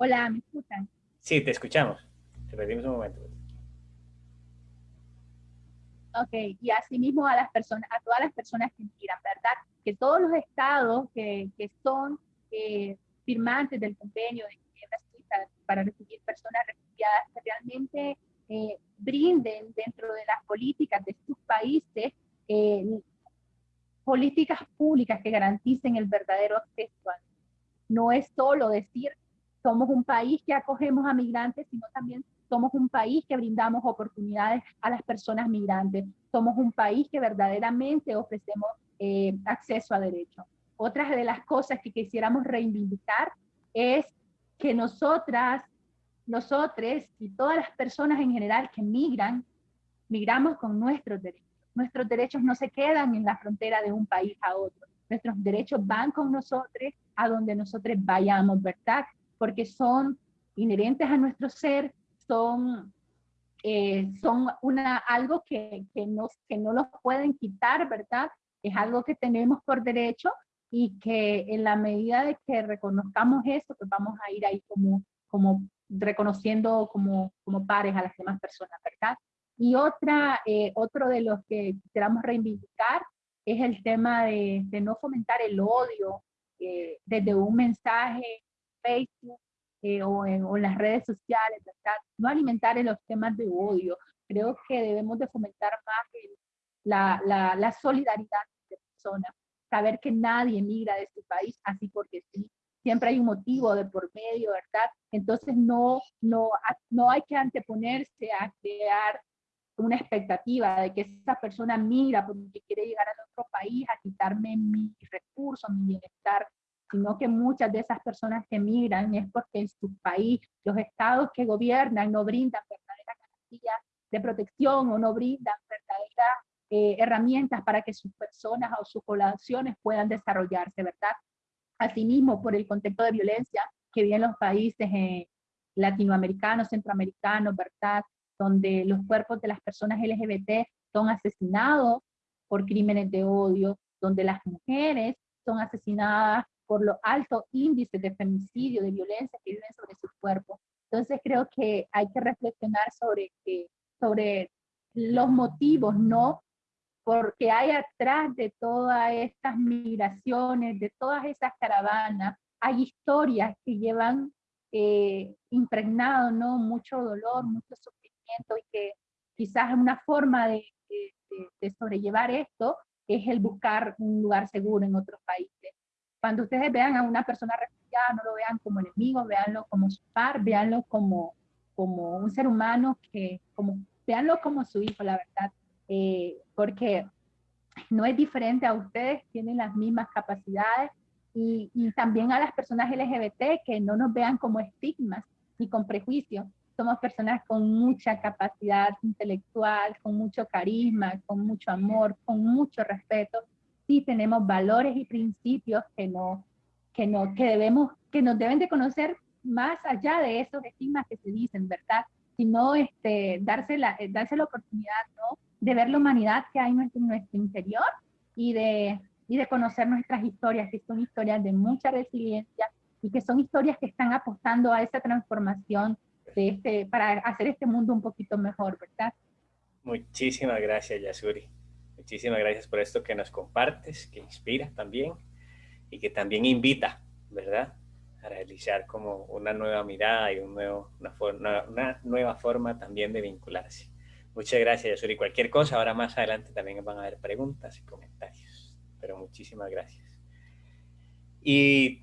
Hola, ¿me escuchan? Sí, te escuchamos. Te perdimos un momento. Ok, y asimismo a las personas, a todas las personas que migran, ¿verdad? Que todos los estados que, que son eh, firmantes del convenio de Ginebra para recibir personas refugiadas que realmente eh, brinden dentro de las políticas de sus países eh, políticas públicas que garanticen el verdadero acceso. No es solo decir somos un país que acogemos a migrantes, sino también somos un país que brindamos oportunidades a las personas migrantes. Somos un país que verdaderamente ofrecemos eh, acceso a derechos. Otras de las cosas que quisiéramos reivindicar es que nosotras, nosotros y todas las personas en general que migran, migramos con nuestros derechos. Nuestros derechos no se quedan en la frontera de un país a otro. Nuestros derechos van con nosotros a donde nosotros vayamos, ¿verdad? Porque son inherentes a nuestro ser, son, eh, son una, algo que, que, nos, que no los pueden quitar, ¿verdad? Es algo que tenemos por derecho y que en la medida de que reconozcamos eso, pues vamos a ir ahí como, como reconociendo como, como pares a las demás personas, ¿verdad? Y otra, eh, otro de los que queramos reivindicar es el tema de, de no fomentar el odio eh, desde un mensaje Facebook eh, o, en, las redes sociales, ¿verdad? No alimentar en los temas de odio. Creo que debemos de fomentar más la, la, la, solidaridad de personas, saber que nadie emigra de este país así porque sí. Siempre hay un motivo de por medio, ¿verdad? Entonces no, no, no hay que anteponerse a crear una expectativa de que esa persona migra porque quiere llegar al otro país a quitarme mis recursos, mi bienestar sino que muchas de esas personas que migran es porque en su país los estados que gobiernan no brindan verdaderas garantías de protección o no brindan verdaderas eh, herramientas para que sus personas o sus poblaciones puedan desarrollarse, ¿verdad? Asimismo, por el contexto de violencia que viven los países eh, latinoamericanos, centroamericanos, ¿verdad? Donde los cuerpos de las personas LGBT son asesinados por crímenes de odio, donde las mujeres son asesinadas por los altos índices de femicidio, de violencia que viven sobre su cuerpo. Entonces creo que hay que reflexionar sobre, sobre los motivos, no porque hay atrás de todas estas migraciones, de todas esas caravanas, hay historias que llevan eh, impregnado ¿no? mucho dolor, mucho sufrimiento y que quizás una forma de, de sobrellevar esto es el buscar un lugar seguro en otros países. Cuando ustedes vean a una persona refugiada, no lo vean como enemigo, véanlo como su par, véanlo como, como un ser humano, que, como, véanlo como su hijo, la verdad, eh, porque no es diferente a ustedes, tienen las mismas capacidades, y, y, también a las personas LGBT que no nos vean como estigmas ni con prejuicios. Somos personas con mucha capacidad intelectual, con mucho carisma, con mucho amor, con mucho respeto sí tenemos valores y principios que, no, que, no, que, debemos, que nos deben de conocer más allá de esos estigmas que se dicen, ¿verdad? Sino este, darse, la, eh, darse la oportunidad ¿no? de ver la humanidad que hay en nuestro, nuestro interior y de, y de conocer nuestras historias, que son historias de mucha resiliencia y que son historias que están apostando a esa transformación de este, para hacer este mundo un poquito mejor, ¿verdad? Muchísimas gracias, Yasuri. Muchísimas gracias por esto que nos compartes, que inspira también y que también invita, ¿verdad? A realizar como una nueva mirada y una, una nueva forma también de vincularse. Muchas gracias, Yasuri. Cualquier cosa, ahora más adelante también van a haber preguntas y comentarios. Pero muchísimas gracias. Y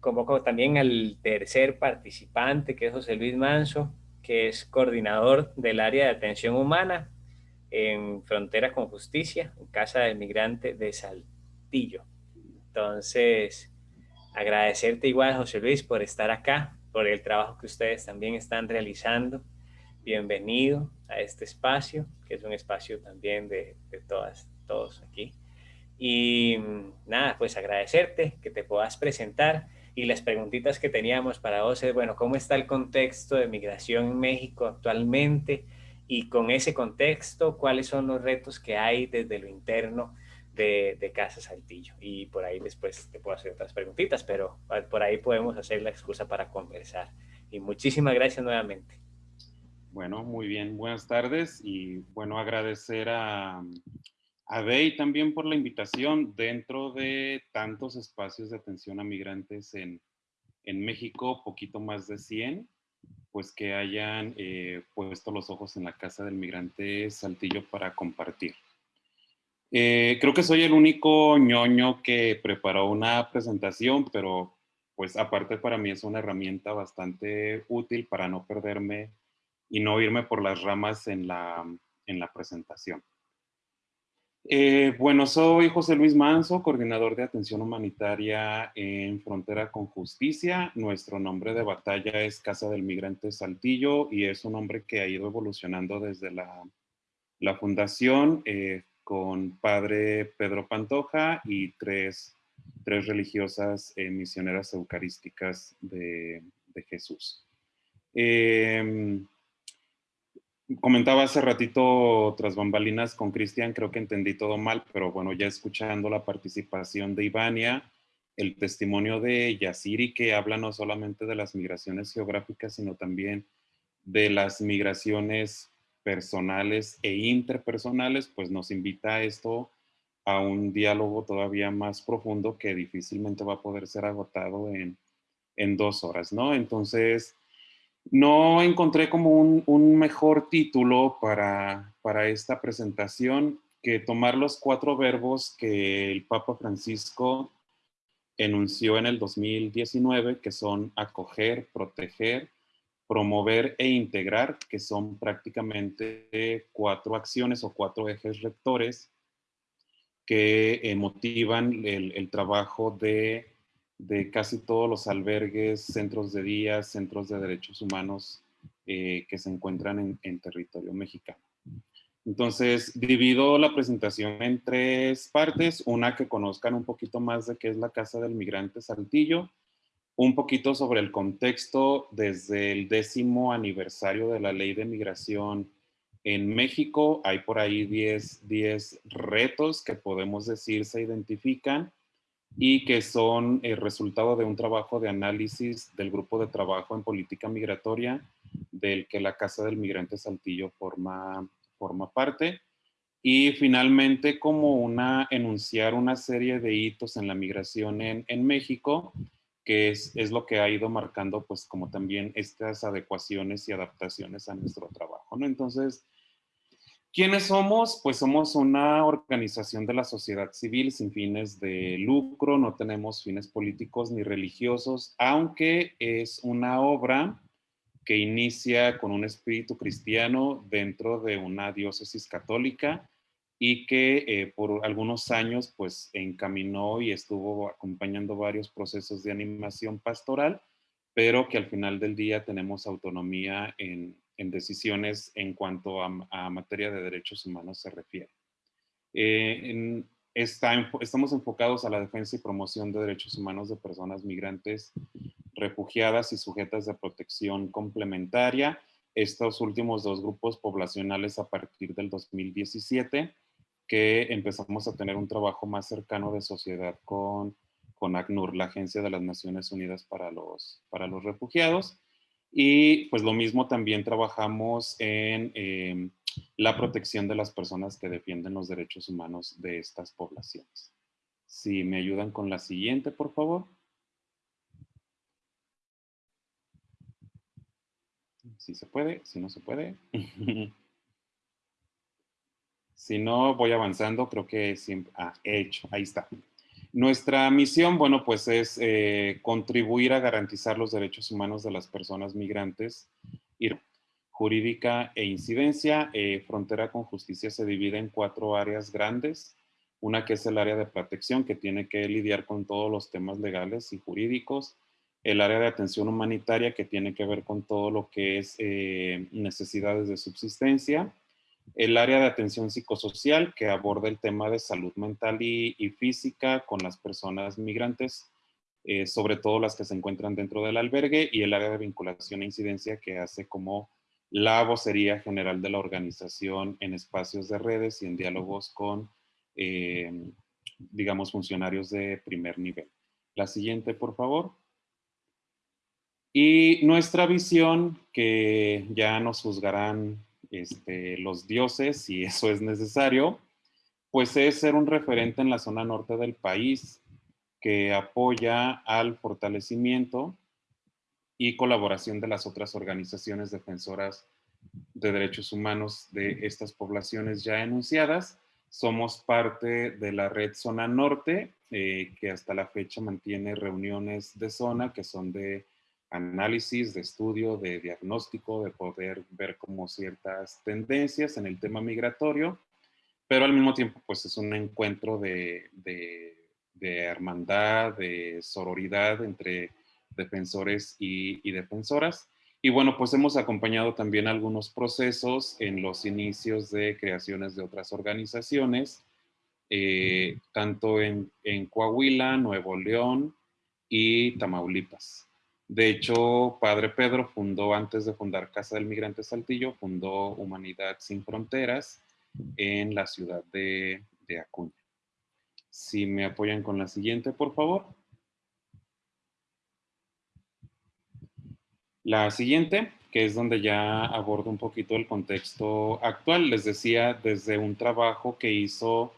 convoco también al tercer participante, que es José Luis Manso, que es coordinador del área de atención humana en Frontera con Justicia, en Casa del Migrante de Saltillo. Entonces, agradecerte igual, José Luis, por estar acá, por el trabajo que ustedes también están realizando. Bienvenido a este espacio, que es un espacio también de, de todas, todos aquí. Y nada, pues agradecerte que te puedas presentar y las preguntitas que teníamos para vos es, bueno, ¿cómo está el contexto de migración en México actualmente? Y con ese contexto, ¿cuáles son los retos que hay desde lo interno de, de Casa Saltillo? Y por ahí después te puedo hacer otras preguntitas, pero por ahí podemos hacer la excusa para conversar. Y muchísimas gracias nuevamente. Bueno, muy bien. Buenas tardes y bueno, agradecer a, a Bey también por la invitación dentro de tantos espacios de atención a migrantes en, México, poquito más de 100, pues que hayan eh, puesto los ojos en la Casa del Migrante Saltillo para compartir. Eh, creo que soy el único ñoño que preparó una presentación, pero pues aparte para mí es una herramienta bastante útil para no perderme y no irme por las ramas en la, en la presentación. Eh, bueno, soy José Luis Manso, coordinador de atención humanitaria en Frontera con Justicia. Nuestro nombre de batalla es Casa del Migrante Saltillo y es un nombre que ha ido evolucionando desde la, fundación eh, con padre Pedro Pantoja y tres, religiosas eh, misioneras eucarísticas de, Jesús. Em, comentaba hace ratito tras bambalinas con Cristian, creo que entendí todo mal, pero bueno, ya escuchando la participación de Ivania, el testimonio de Yasiri, que habla no solamente de las migraciones geográficas, sino también de las migraciones personales e interpersonales, pues nos invita a esto a un diálogo todavía más profundo que difícilmente va a poder ser agotado en, en dos horas, ¿no? Entonces, no encontré como un, mejor título para, esta presentación que tomar los cuatro verbos que el Papa Francisco enunció en el 2019, que son acoger, proteger, promover e integrar, que son prácticamente cuatro acciones o cuatro ejes rectores que eh, motivan el trabajo de de casi todos los albergues, centros de día, centros de derechos humanos eh, que se encuentran en, territorio mexicano. Entonces, divido la presentación en tres partes. Una que conozcan un poquito más de qué es la Casa del Migrante Saltillo, un poquito sobre el contexto desde el décimo aniversario de la Ley de Migración en México. Hay por ahí 10, 10 retos que podemos decir se identifican y que son el resultado de un trabajo de análisis del grupo de trabajo en política migratoria del que la Casa del Migrante Saltillo forma, forma parte. Y finalmente, como una, enunciar una serie de hitos en la migración en, en México, que es, es, lo que ha ido marcando, pues, como también estas adecuaciones y adaptaciones a nuestro trabajo, ¿no? Entonces, ¿Quiénes somos? Pues somos una organización de la sociedad civil sin fines de lucro, no tenemos fines políticos ni religiosos, aunque es una obra que inicia con un espíritu cristiano dentro de una diócesis católica y que eh, por algunos años pues encaminó y estuvo acompañando varios procesos de animación pastoral, pero que al final del día tenemos autonomía en, en decisiones en cuanto a, materia de derechos humanos se refiere. Eh, estamos enfocados a la defensa y promoción de derechos humanos de personas migrantes, refugiadas y sujetas de protección complementaria. Estos últimos dos grupos poblacionales a partir del 2017, que empezamos a tener un trabajo más cercano de sociedad con, con ACNUR, la Agencia de las Naciones Unidas para los, para los Refugiados. Y pues lo mismo también trabajamos en em, la protección de las personas que defienden los derechos humanos de estas poblaciones. Si me ayudan con la siguiente, por favor. Si se puede, si no se puede. si no, voy avanzando, creo que siempre... Ah, he hecho, ahí está. Nuestra misión, bueno, pues es eh, contribuir a garantizar los derechos humanos de las personas migrantes. Jurídica e incidencia. Eh, frontera con justicia se divide en cuatro áreas grandes. Una que es el área de protección, que tiene que lidiar con todos los temas legales y jurídicos. El área de atención humanitaria, que tiene que ver con todo lo que es eh, necesidades de subsistencia el área de atención psicosocial que aborda el tema de salud mental y, física con las personas migrantes, eh, sobre todo las que se encuentran dentro del albergue, y el área de vinculación e incidencia que hace como la vocería general de la organización en espacios de redes y en diálogos con, eh, digamos, funcionarios de primer nivel. La siguiente, por favor. Y nuestra visión, que ya nos juzgarán este, los dioses, si eso es necesario, pues es ser un referente en la zona norte del país que apoya al fortalecimiento y colaboración de las otras organizaciones defensoras de derechos humanos de estas poblaciones ya enunciadas. Somos parte de la red Zona Norte, eh, que hasta la fecha mantiene reuniones de zona que son de análisis, de estudio, de diagnóstico, de poder ver como ciertas tendencias en el tema migratorio, pero al mismo tiempo pues es un encuentro de, de, hermandad, de sororidad entre defensores y, defensoras. Y bueno, pues hemos acompañado también algunos procesos en los inicios de creaciones de otras organizaciones, eh, tanto en, en Coahuila, Nuevo León y Tamaulipas. De hecho, Padre Pedro fundó, antes de fundar Casa del Migrante Saltillo, fundó Humanidad Sin Fronteras en la ciudad de, Acuña. Si me apoyan con la siguiente, por favor. La siguiente, que es donde ya abordo un poquito el contexto actual. Les decía, desde un trabajo que hizo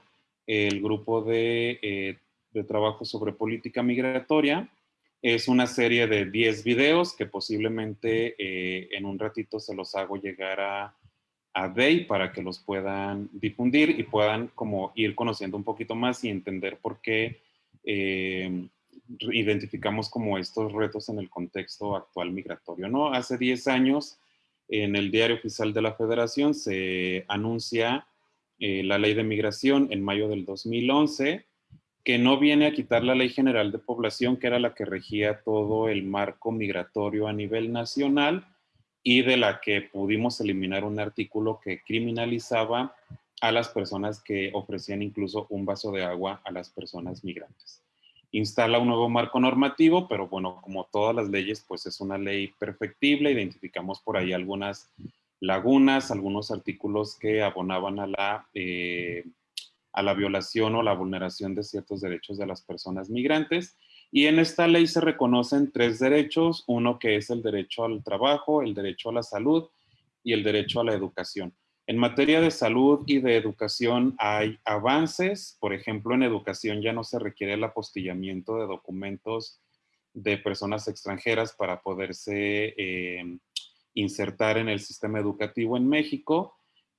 el grupo de, eh, de trabajo sobre política migratoria, es una serie de 10 videos que posiblemente eh, en un ratito se los hago llegar a, a Day para que los puedan difundir y puedan como ir conociendo un poquito más y entender por qué eh, identificamos como estos retos en el contexto actual migratorio. ¿no? Hace 10 años en el Diario Oficial de la Federación se anuncia eh, la ley de migración en mayo del 2011 que no viene a quitar la Ley General de Población, que era la que regía todo el marco migratorio a nivel nacional y de la que pudimos eliminar un artículo que criminalizaba a las personas que ofrecían incluso un vaso de agua a las personas migrantes. Instala un nuevo marco normativo, pero bueno, como todas las leyes, pues es una ley perfectible. Identificamos por ahí algunas lagunas, algunos artículos que abonaban a la... Eh, a la violación o la vulneración de ciertos derechos de las personas migrantes. Y en esta ley se reconocen tres derechos, uno que es el derecho al trabajo, el derecho a la salud y el derecho a la educación. En materia de salud y de educación hay avances, por ejemplo, en educación ya no se requiere el apostillamiento de documentos de personas extranjeras para poderse eh, insertar en el sistema educativo en México.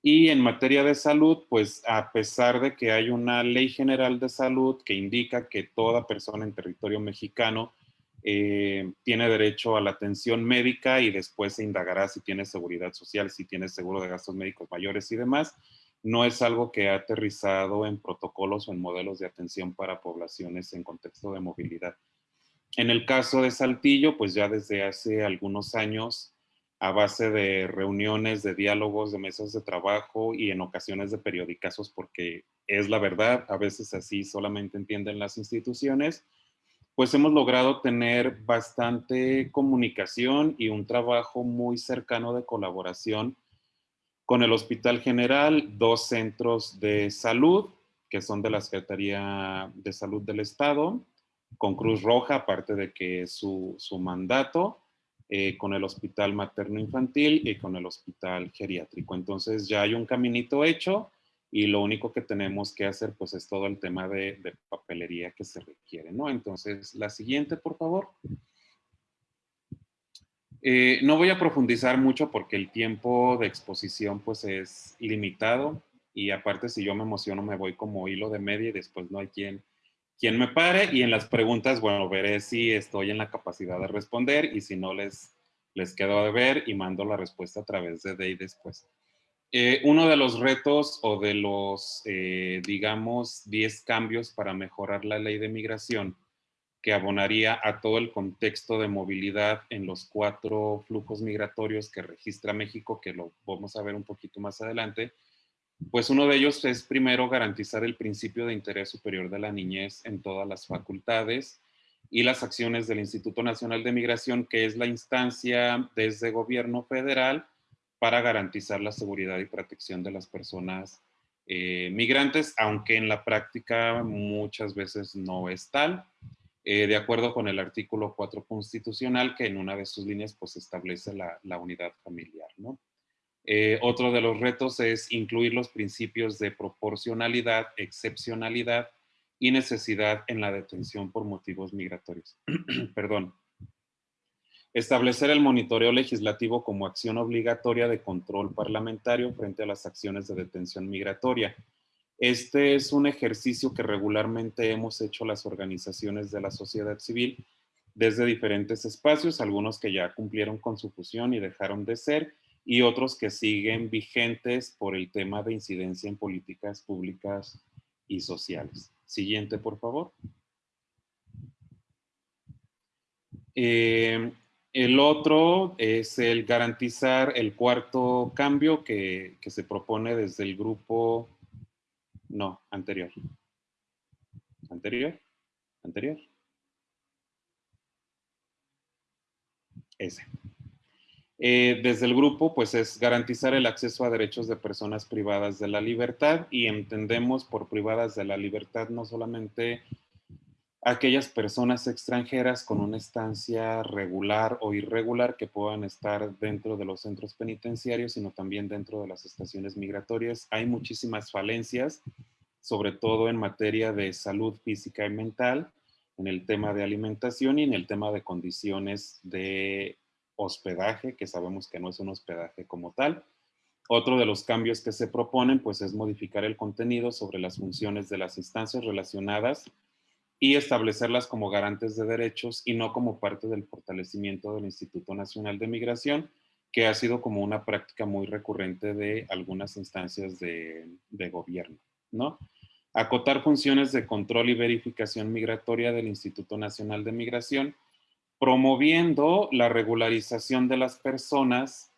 Y en materia de salud, pues a pesar de que hay una ley general de salud que indica que toda persona en territorio mexicano eh, tiene derecho a la atención médica y después se indagará si tiene seguridad social, si tiene seguro de gastos médicos mayores y demás, no es algo que ha aterrizado en protocolos o en modelos de atención para poblaciones en contexto de movilidad. En el caso de Saltillo, pues ya desde hace algunos años a base de reuniones, de diálogos, de mesas de trabajo y en ocasiones de periodicazos, porque es la verdad, a veces así solamente entienden las instituciones, pues hemos logrado tener bastante comunicación y un trabajo muy cercano de colaboración con el Hospital General, dos centros de salud, que son de la Secretaría de Salud del Estado, con Cruz Roja, aparte de que es su, su mandato, eh, con el hospital materno infantil y con el hospital geriátrico. Entonces ya hay un caminito hecho y lo único que tenemos que hacer pues es todo el tema de, papelería que se requiere, ¿no? Entonces, la siguiente, por favor. Eh, no voy a profundizar mucho porque el tiempo de exposición pues es limitado y aparte si yo me emociono me voy como hilo de media y después no hay quien, quien me pare y en las preguntas, bueno, veré si estoy en la capacidad de responder y si no les, les quedo de ver y mando la respuesta a través de DEI después. Eh, uno de los retos o de los, eh, digamos, 10 cambios para mejorar la ley de migración que abonaría a todo el contexto de movilidad en los cuatro flujos migratorios que registra México, que lo vamos a ver un poquito más adelante, pues uno de ellos es primero garantizar el principio de interés superior de la niñez en todas las facultades y las acciones del Instituto Nacional de Migración, que es la instancia desde gobierno federal para garantizar la seguridad y protección de las personas eh, migrantes, aunque en la práctica muchas veces no es tal. Eh, de acuerdo con el artículo 4 constitucional, que en una de sus líneas pues establece la, unidad familiar. ¿no? Eh, otro de los retos es incluir los principios de proporcionalidad, excepcionalidad y necesidad en la detención por motivos migratorios. Perdón. Establecer el monitoreo legislativo como acción obligatoria de control parlamentario frente a las acciones de detención migratoria este es un ejercicio que regularmente hemos hecho las organizaciones de la sociedad civil desde diferentes espacios, algunos que ya cumplieron con su fusión y dejaron de ser, y otros que siguen vigentes por el tema de incidencia en políticas públicas y sociales. Siguiente, por favor. Eh, el otro es el garantizar el cuarto cambio que, que se propone desde el grupo no, anterior. Anterior. Anterior. Ese. Eh, desde el grupo, pues es garantizar el acceso a derechos de personas privadas de la libertad y entendemos por privadas de la libertad no solamente aquellas personas extranjeras con una estancia regular o irregular que puedan estar dentro de los centros penitenciarios, sino también dentro de las estaciones migratorias. Hay muchísimas falencias, sobre todo en materia de salud física y mental, en el tema de alimentación y en el tema de condiciones de hospedaje, que sabemos que no es un hospedaje como tal. Otro de los cambios que se proponen, pues, es modificar el contenido sobre las funciones de las instancias relacionadas y establecerlas como garantes de derechos y no como parte del fortalecimiento del Instituto Nacional de Migración, que ha sido como una práctica muy recurrente de algunas instancias de, gobierno, ¿no? Acotar funciones de control y verificación migratoria del Instituto Nacional de Migración, promoviendo la regularización de las personas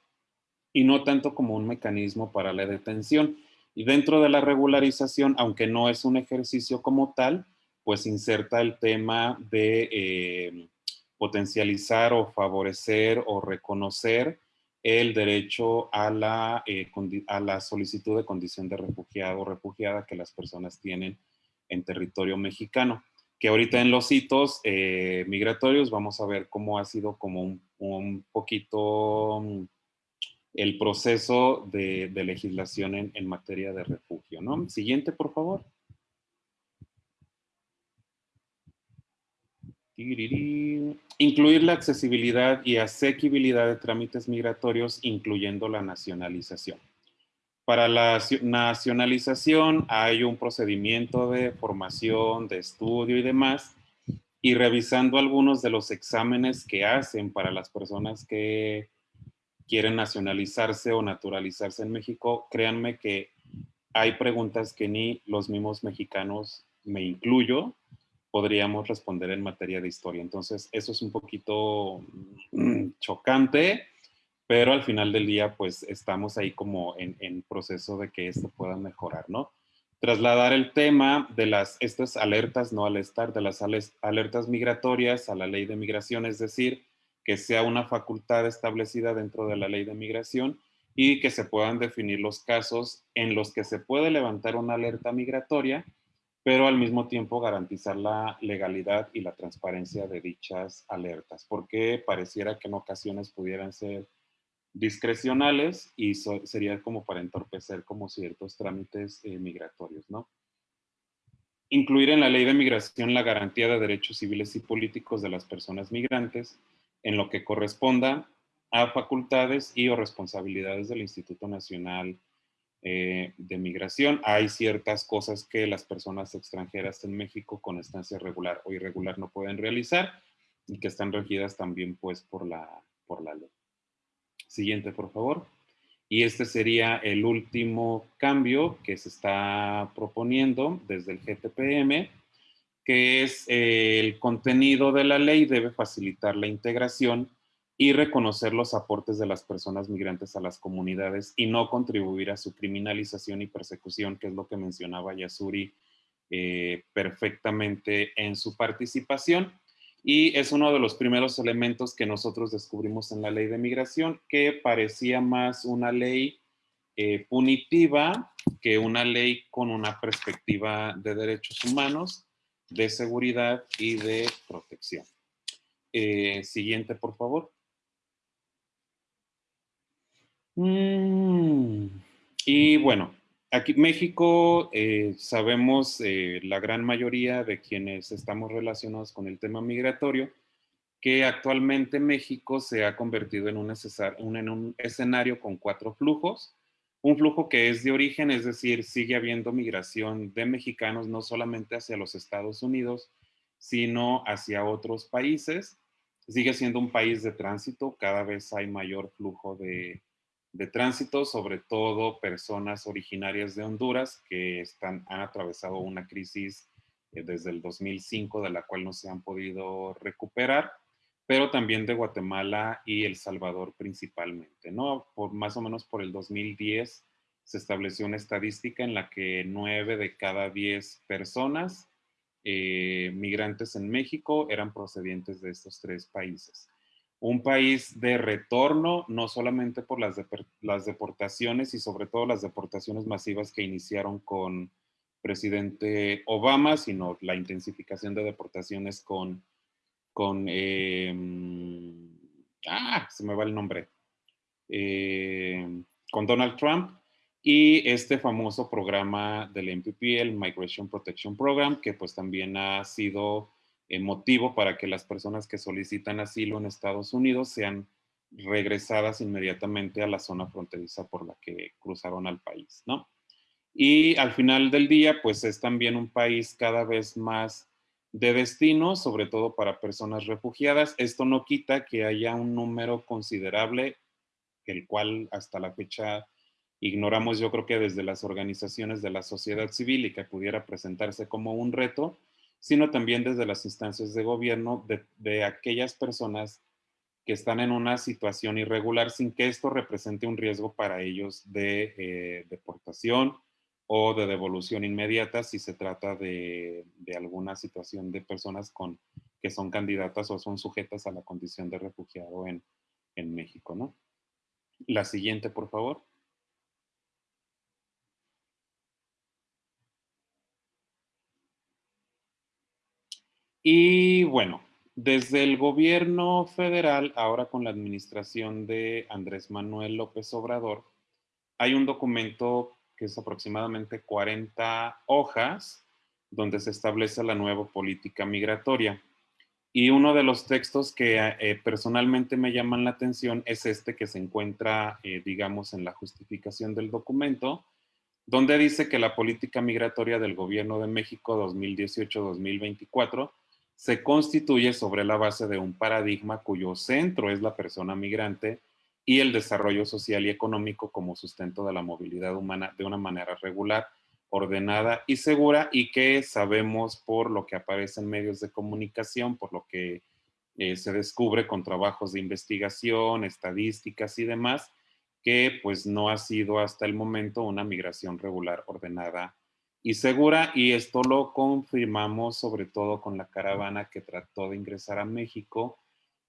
y no tanto como un mecanismo para la detención. Y dentro de la regularización, aunque no es un ejercicio como tal, pues inserta el tema de eh, potencializar o favorecer o reconocer el derecho a la, eh, a la solicitud de condición de refugiado o refugiada que las personas tienen en territorio mexicano. Que ahorita en los hitos eh, migratorios vamos a ver cómo ha sido como un, poquito mm, el proceso de, legislación en, en, materia de refugio. ¿no? Siguiente, por favor. Incluir la accesibilidad y asequibilidad de trámites migratorios, incluyendo la nacionalización. Para la nacionalización hay un procedimiento de formación, de estudio y demás, y revisando algunos de los exámenes que hacen para las personas que quieren nacionalizarse o naturalizarse en México, créanme que hay preguntas que ni los mismos mexicanos, me incluyo, podríamos responder en materia de historia. Entonces, eso es un poquito mm, chocante, pero al final del día, pues estamos ahí como en, proceso de que esto pueda mejorar, ¿no? Trasladar el tema de las, estas alertas, no al estar, de las alertas migratorias a la ley de migración, es decir, que sea una facultad establecida dentro de la ley de migración y que se puedan definir los casos en los que se puede levantar una alerta migratoria pero al mismo tiempo garantizar la legalidad y la transparencia de dichas alertas, porque pareciera que en ocasiones pudieran ser discrecionales y sería como para entorpecer como ciertos trámites eh, migratorios, ¿no? Incluir en la ley de migración la garantía de derechos civiles y políticos de las personas migrantes en lo que corresponda a facultades y o responsabilidades del Instituto Nacional eh, de Migración. Hay ciertas cosas que las personas extranjeras en México con estancia regular o irregular no pueden realizar y que están regidas también pues por la, por la ley. Siguiente, por favor. Y este sería el último cambio que se está proponiendo desde el GTPM, que es eh, el contenido de la ley debe facilitar la integración y reconocer los aportes de las personas migrantes a las comunidades y no contribuir a su criminalización y persecución, que es lo que mencionaba Yasuri eh, perfectamente en su participación y es uno de los primeros elementos que nosotros descubrimos en la ley de migración, que parecía más una ley eh, punitiva que una ley con una perspectiva de derechos humanos, de seguridad y de protección. Eh, siguiente, por favor. Mm, y bueno, Aquí México, eh, sabemos eh, la gran mayoría de quienes estamos relacionados con el tema migratorio, que actualmente México se ha convertido en un, en un escenario con cuatro flujos. Un flujo que es de origen, es decir, sigue habiendo migración de mexicanos no solamente hacia los Estados Unidos, sino hacia otros países. Sigue siendo un país de tránsito, cada vez hay mayor flujo de, de tránsito, sobre todo personas originarias de Honduras que están, han atravesado una crisis eh, desde el 2005 de la cual no se han podido recuperar, pero también de Guatemala y El Salvador principalmente, ¿no? Por, más o menos por el 2010 se estableció una estadística en la que nueve de cada diez personas eh, migrantes en México eran procedientes de estos tres países un país de retorno, no solamente por las, las deportaciones y sobre todo las deportaciones masivas que iniciaron con presidente Obama, sino la intensificación de deportaciones con, con em, ah, se me va el nombre, em, con Donald Trump y este famoso programa del MPP, el Migration Protection Program, que pues también ha sido motivo para que las personas que solicitan asilo en Estados Unidos sean regresadas inmediatamente a la zona fronteriza por la que cruzaron al país, ¿no? Y al final del día, pues es también un país cada vez más de destino, sobre todo para personas refugiadas. Esto no quita que haya un número considerable, el cual hasta la fecha ignoramos yo creo que desde las organizaciones de la sociedad civil y que pudiera presentarse como un reto, sino también desde las instancias de gobierno de, aquellas personas que están en una situación irregular sin que esto represente un riesgo para ellos de eh, deportación o de devolución inmediata si se trata de, alguna situación de personas con, que son candidatas o son sujetas a la condición de refugiado en, en México. ¿no? La siguiente, por favor. Y bueno, desde el gobierno federal, ahora con la administración de Andrés Manuel López Obrador, hay un documento que es aproximadamente 40 hojas, donde se establece la nueva política migratoria. Y uno de los textos que eh, personalmente me llaman la atención es este que se encuentra, eh, digamos, en la justificación del documento, donde dice que la política migratoria del gobierno de México 2018-2024 se constituye sobre la base de un paradigma cuyo centro es la persona migrante y el desarrollo social y económico como sustento de la movilidad humana de una manera regular, ordenada y segura y que sabemos por lo que aparece en medios de comunicación, por lo que eh, se descubre con trabajos de investigación, estadísticas y demás, que pues no ha sido hasta el momento una migración regular, ordenada y segura, y esto lo confirmamos sobre todo con la caravana que trató de ingresar a México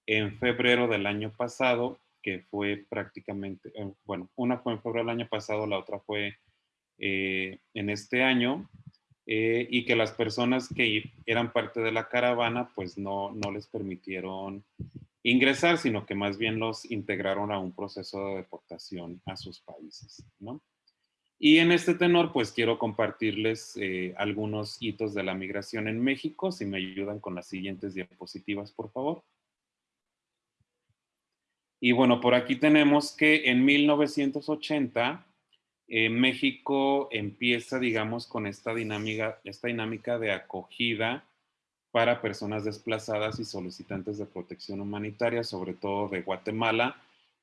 en febrero del año pasado, que fue prácticamente, eh, bueno, una fue en febrero del año pasado, la otra fue eh, en este año, eh, y que las personas que eran parte de la caravana pues no, no les permitieron ingresar, sino que más bien los integraron a un proceso de deportación a sus países, ¿no? Y en este tenor, pues quiero compartirles eh, algunos hitos de la migración en México, si me ayudan con las siguientes diapositivas, por favor. Y bueno, por aquí tenemos que en 1980 eh, México empieza, digamos, con esta dinámica, esta dinámica de acogida para personas desplazadas y solicitantes de protección humanitaria, sobre todo de Guatemala,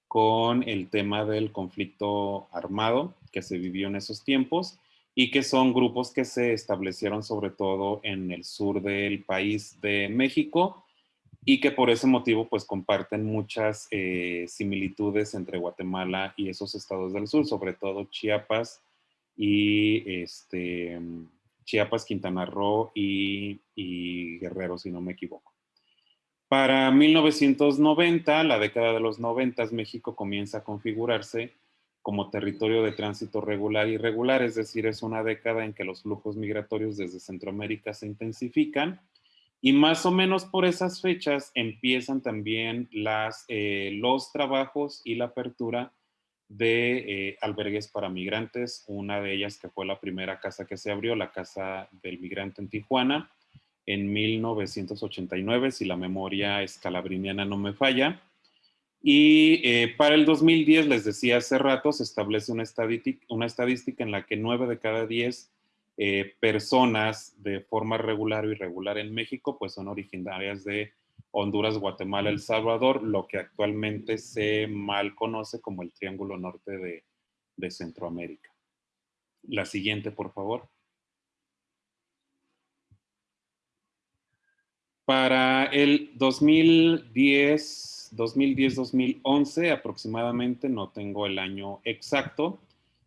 con el tema del conflicto armado que se vivió en esos tiempos y que son grupos que se establecieron sobre todo en el sur del país de México y que por ese motivo pues comparten muchas eh, similitudes entre Guatemala y esos estados del sur, sobre todo Chiapas y este, Chiapas, Quintana Roo y, y Guerrero, si no me equivoco. Para 1990, la década de los 90, México comienza a configurarse como territorio de tránsito regular y irregular, es decir, es una década en que los flujos migratorios desde Centroamérica se intensifican y más o menos por esas fechas empiezan también eh, los trabajos y la apertura de eh, albergues para migrantes, una de ellas que fue la primera casa que se abrió, la Casa del Migrante en Tijuana, en 1989, si la memoria escalabriniana no me falla. Y eh, para el 2010, les decía hace rato, se establece una estadística, en la que 9 de cada 10 eh, personas de forma regular o irregular en México, pues son originarias de Honduras, Guatemala, El Salvador, lo que actualmente se mal conoce como el Triángulo Norte de Centroamérica. La siguiente, por favor. Para el 2010, 2010-2011 aproximadamente, no tengo el año exacto,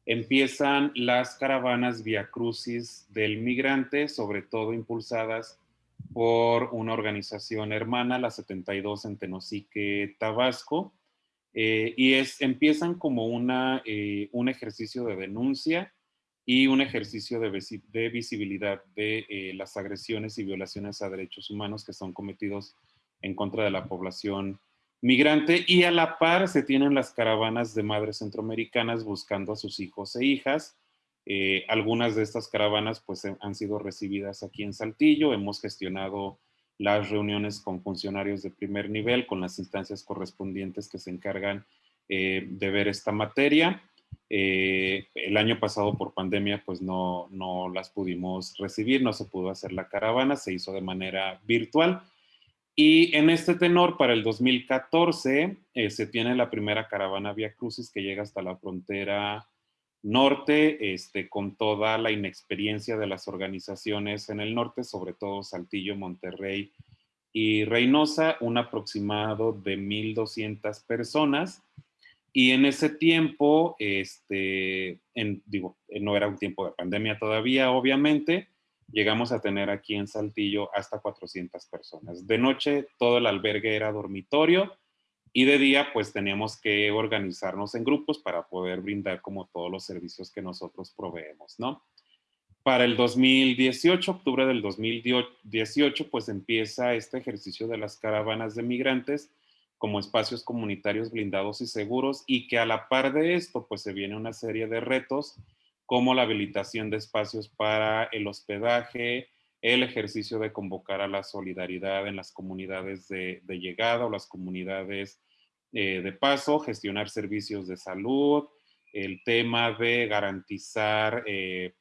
empiezan las caravanas Via Crucis del migrante, sobre todo impulsadas por una organización hermana, la 72 en Tenosique, Tabasco, eh, y es, empiezan como una, eh, un ejercicio de denuncia y un ejercicio de, visibilidad de eh, las agresiones y violaciones a derechos humanos que son cometidos en contra de la población migrante y a la par se tienen las caravanas de madres centroamericanas buscando a sus hijos e hijas. Eh, algunas de estas caravanas pues han sido recibidas aquí en Saltillo, hemos gestionado las reuniones con funcionarios de primer nivel, con las instancias correspondientes que se encargan eh, de ver esta materia. Eh, el año pasado por pandemia pues no, no las pudimos recibir, no se pudo hacer la caravana, se hizo de manera virtual. Y en este tenor, para el 2014, eh, se tiene la primera caravana Via Crucis que llega hasta la frontera norte, este, con toda la inexperiencia de las organizaciones en el norte, sobre todo Saltillo, Monterrey y Reynosa, un aproximado de 1,200 personas y en ese tiempo, este, digo, no era un tiempo de pandemia todavía, obviamente, llegamos a tener aquí en Saltillo hasta 400 personas. De noche todo el albergue era dormitorio y de día pues teníamos que organizarnos en grupos para poder brindar como todos los servicios que nosotros proveemos, ¿no? Para el 2018, octubre del 2018, pues empieza este ejercicio de las caravanas de migrantes como espacios comunitarios blindados y seguros y que a la par de esto pues se viene una serie de retos como la habilitación de espacios para el hospedaje, el ejercicio de convocar a la solidaridad en las comunidades de, llegada o las comunidades eh, de paso, gestionar servicios de salud, el tema de garantizar eh,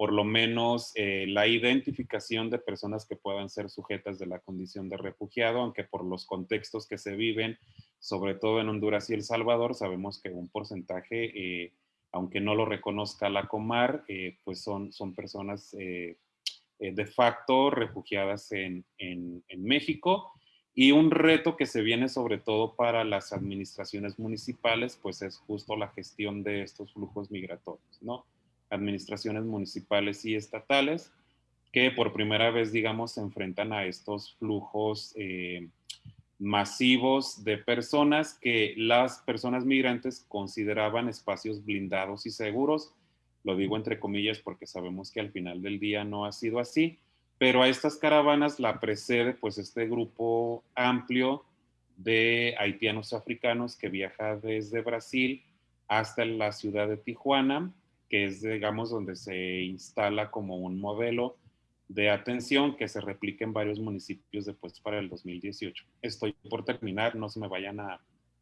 por lo menos eh, la identificación de personas que puedan ser sujetas de la condición de refugiado, aunque por los contextos que se viven, sobre todo en Honduras y El Salvador, sabemos que un porcentaje, eh, aunque no lo reconozca la Comar, eh, pues son, son personas de facto refugiadas en, en, en México. Y un reto que se viene sobre todo para las administraciones municipales, pues es justo la gestión de estos flujos migratorios, ¿no? Administraciones municipales y estatales que por primera vez, digamos, se enfrentan a estos flujos eh, masivos de personas que las personas migrantes consideraban espacios blindados y seguros, Lo digo entre comillas porque sabemos que al final del día no ha sido así, pero a estas caravanas la precede pues este grupo amplio de haitianos africanos que viaja desde Brasil hasta la ciudad de Tijuana, que es digamos donde se instala como un modelo de atención que se replique en varios municipios después para el 2018. Estoy por terminar, no se me vayan a,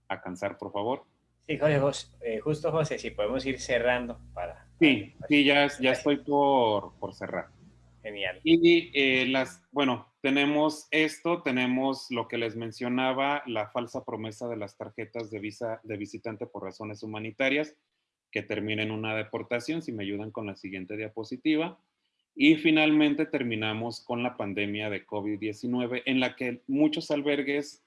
a cansar, por favor. Sí, José, eh, justo José, si podemos ir cerrando para... Sí, sí, ya, ya estoy por, por cerrar. Genial. Y eh, las, bueno, tenemos esto, tenemos lo que les mencionaba, la falsa promesa de las tarjetas de visa de visitante por razones humanitarias, que termina en una deportación, si me ayudan con la siguiente diapositiva. Y finalmente terminamos con la pandemia de COVID-19, en la que muchos albergues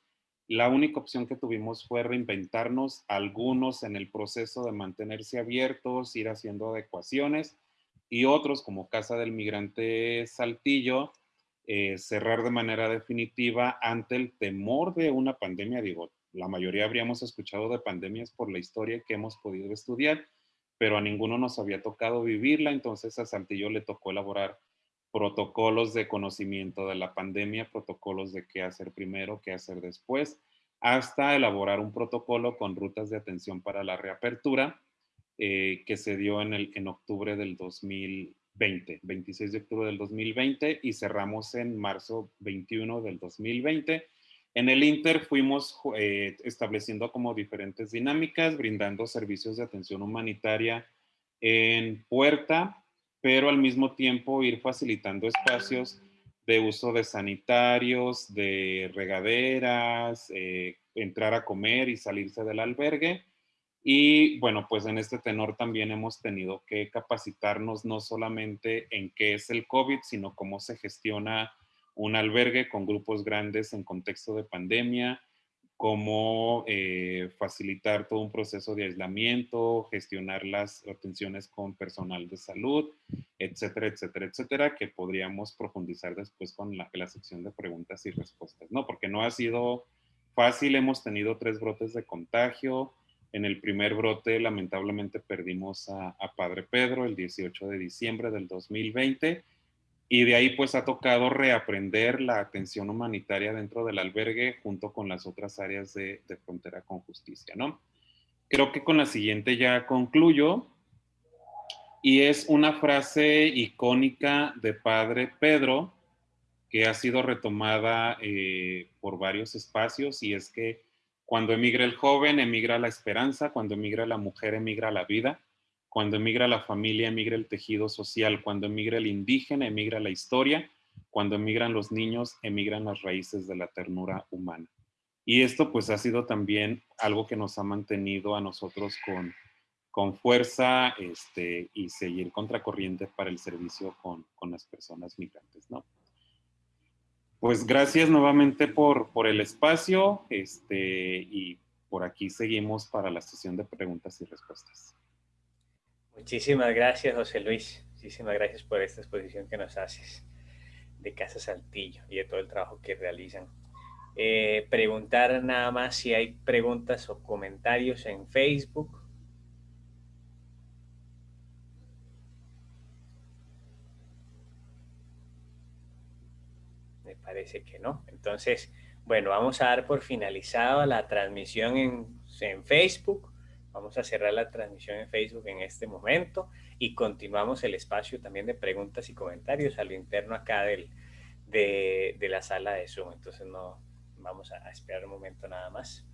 la única opción que tuvimos fue reinventarnos, algunos en el proceso de mantenerse abiertos, ir haciendo adecuaciones, y otros como Casa del Migrante Saltillo, eh, cerrar de manera definitiva ante el temor de una pandemia. Digo, la mayoría habríamos escuchado de pandemias por la historia que hemos podido estudiar, pero a ninguno nos había tocado vivirla, entonces a Saltillo le tocó elaborar protocolos de conocimiento de la pandemia, protocolos de qué hacer primero, qué hacer después, hasta elaborar un protocolo con rutas de atención para la reapertura eh, que se dio en, el, en octubre del 2020, 26 de octubre del 2020 y cerramos en marzo 21 del 2020. En el Inter fuimos eh, estableciendo como diferentes dinámicas, brindando servicios de atención humanitaria en puerta, pero al mismo tiempo ir facilitando espacios de uso de sanitarios, de regaderas, eh, entrar a comer y salirse del albergue. Y bueno, pues en este tenor también hemos tenido que capacitarnos no solamente en qué es el COVID, sino cómo se gestiona un albergue con grupos grandes en contexto de pandemia, cómo eh, facilitar todo un proceso de aislamiento, gestionar las atenciones con personal de salud, etcétera, etcétera, etcétera, que podríamos profundizar después con la, sección de preguntas y respuestas, ¿no? Porque no ha sido fácil, hemos tenido tres brotes de contagio. En el primer brote, lamentablemente, perdimos a Padre Pedro el 18 de diciembre del 2020 y de ahí pues ha tocado reaprender la atención humanitaria dentro del albergue junto con las otras áreas de, frontera con justicia, ¿no? Creo que con la siguiente ya concluyo. Y es una frase icónica de Padre Pedro que ha sido retomada eh, por varios espacios y es que cuando emigra el joven, emigra la esperanza, cuando emigra la mujer, emigra la vida cuando emigra la familia, emigra el tejido social. Cuando emigra el indígena, emigra la historia. Cuando emigran los niños, emigran las raíces de la ternura humana. Y esto pues ha sido también algo que nos ha mantenido a nosotros con, con fuerza este, y seguir contracorriente para el servicio con, con las personas migrantes, ¿no? Pues gracias nuevamente por, por el espacio este, y por aquí seguimos para la sesión de preguntas y respuestas. Muchísimas gracias, José Luis. Muchísimas gracias por esta exposición que nos haces de Casa Saltillo y de todo el trabajo que realizan. Eh, preguntar nada más si hay preguntas o comentarios en Facebook. Me parece que no. Entonces, bueno, vamos a dar por finalizada la transmisión en, en Facebook Vamos a cerrar la transmisión en Facebook en este momento y continuamos el espacio también de preguntas y comentarios a lo interno acá del, de, de la sala de Zoom. Entonces no vamos a esperar un momento nada más.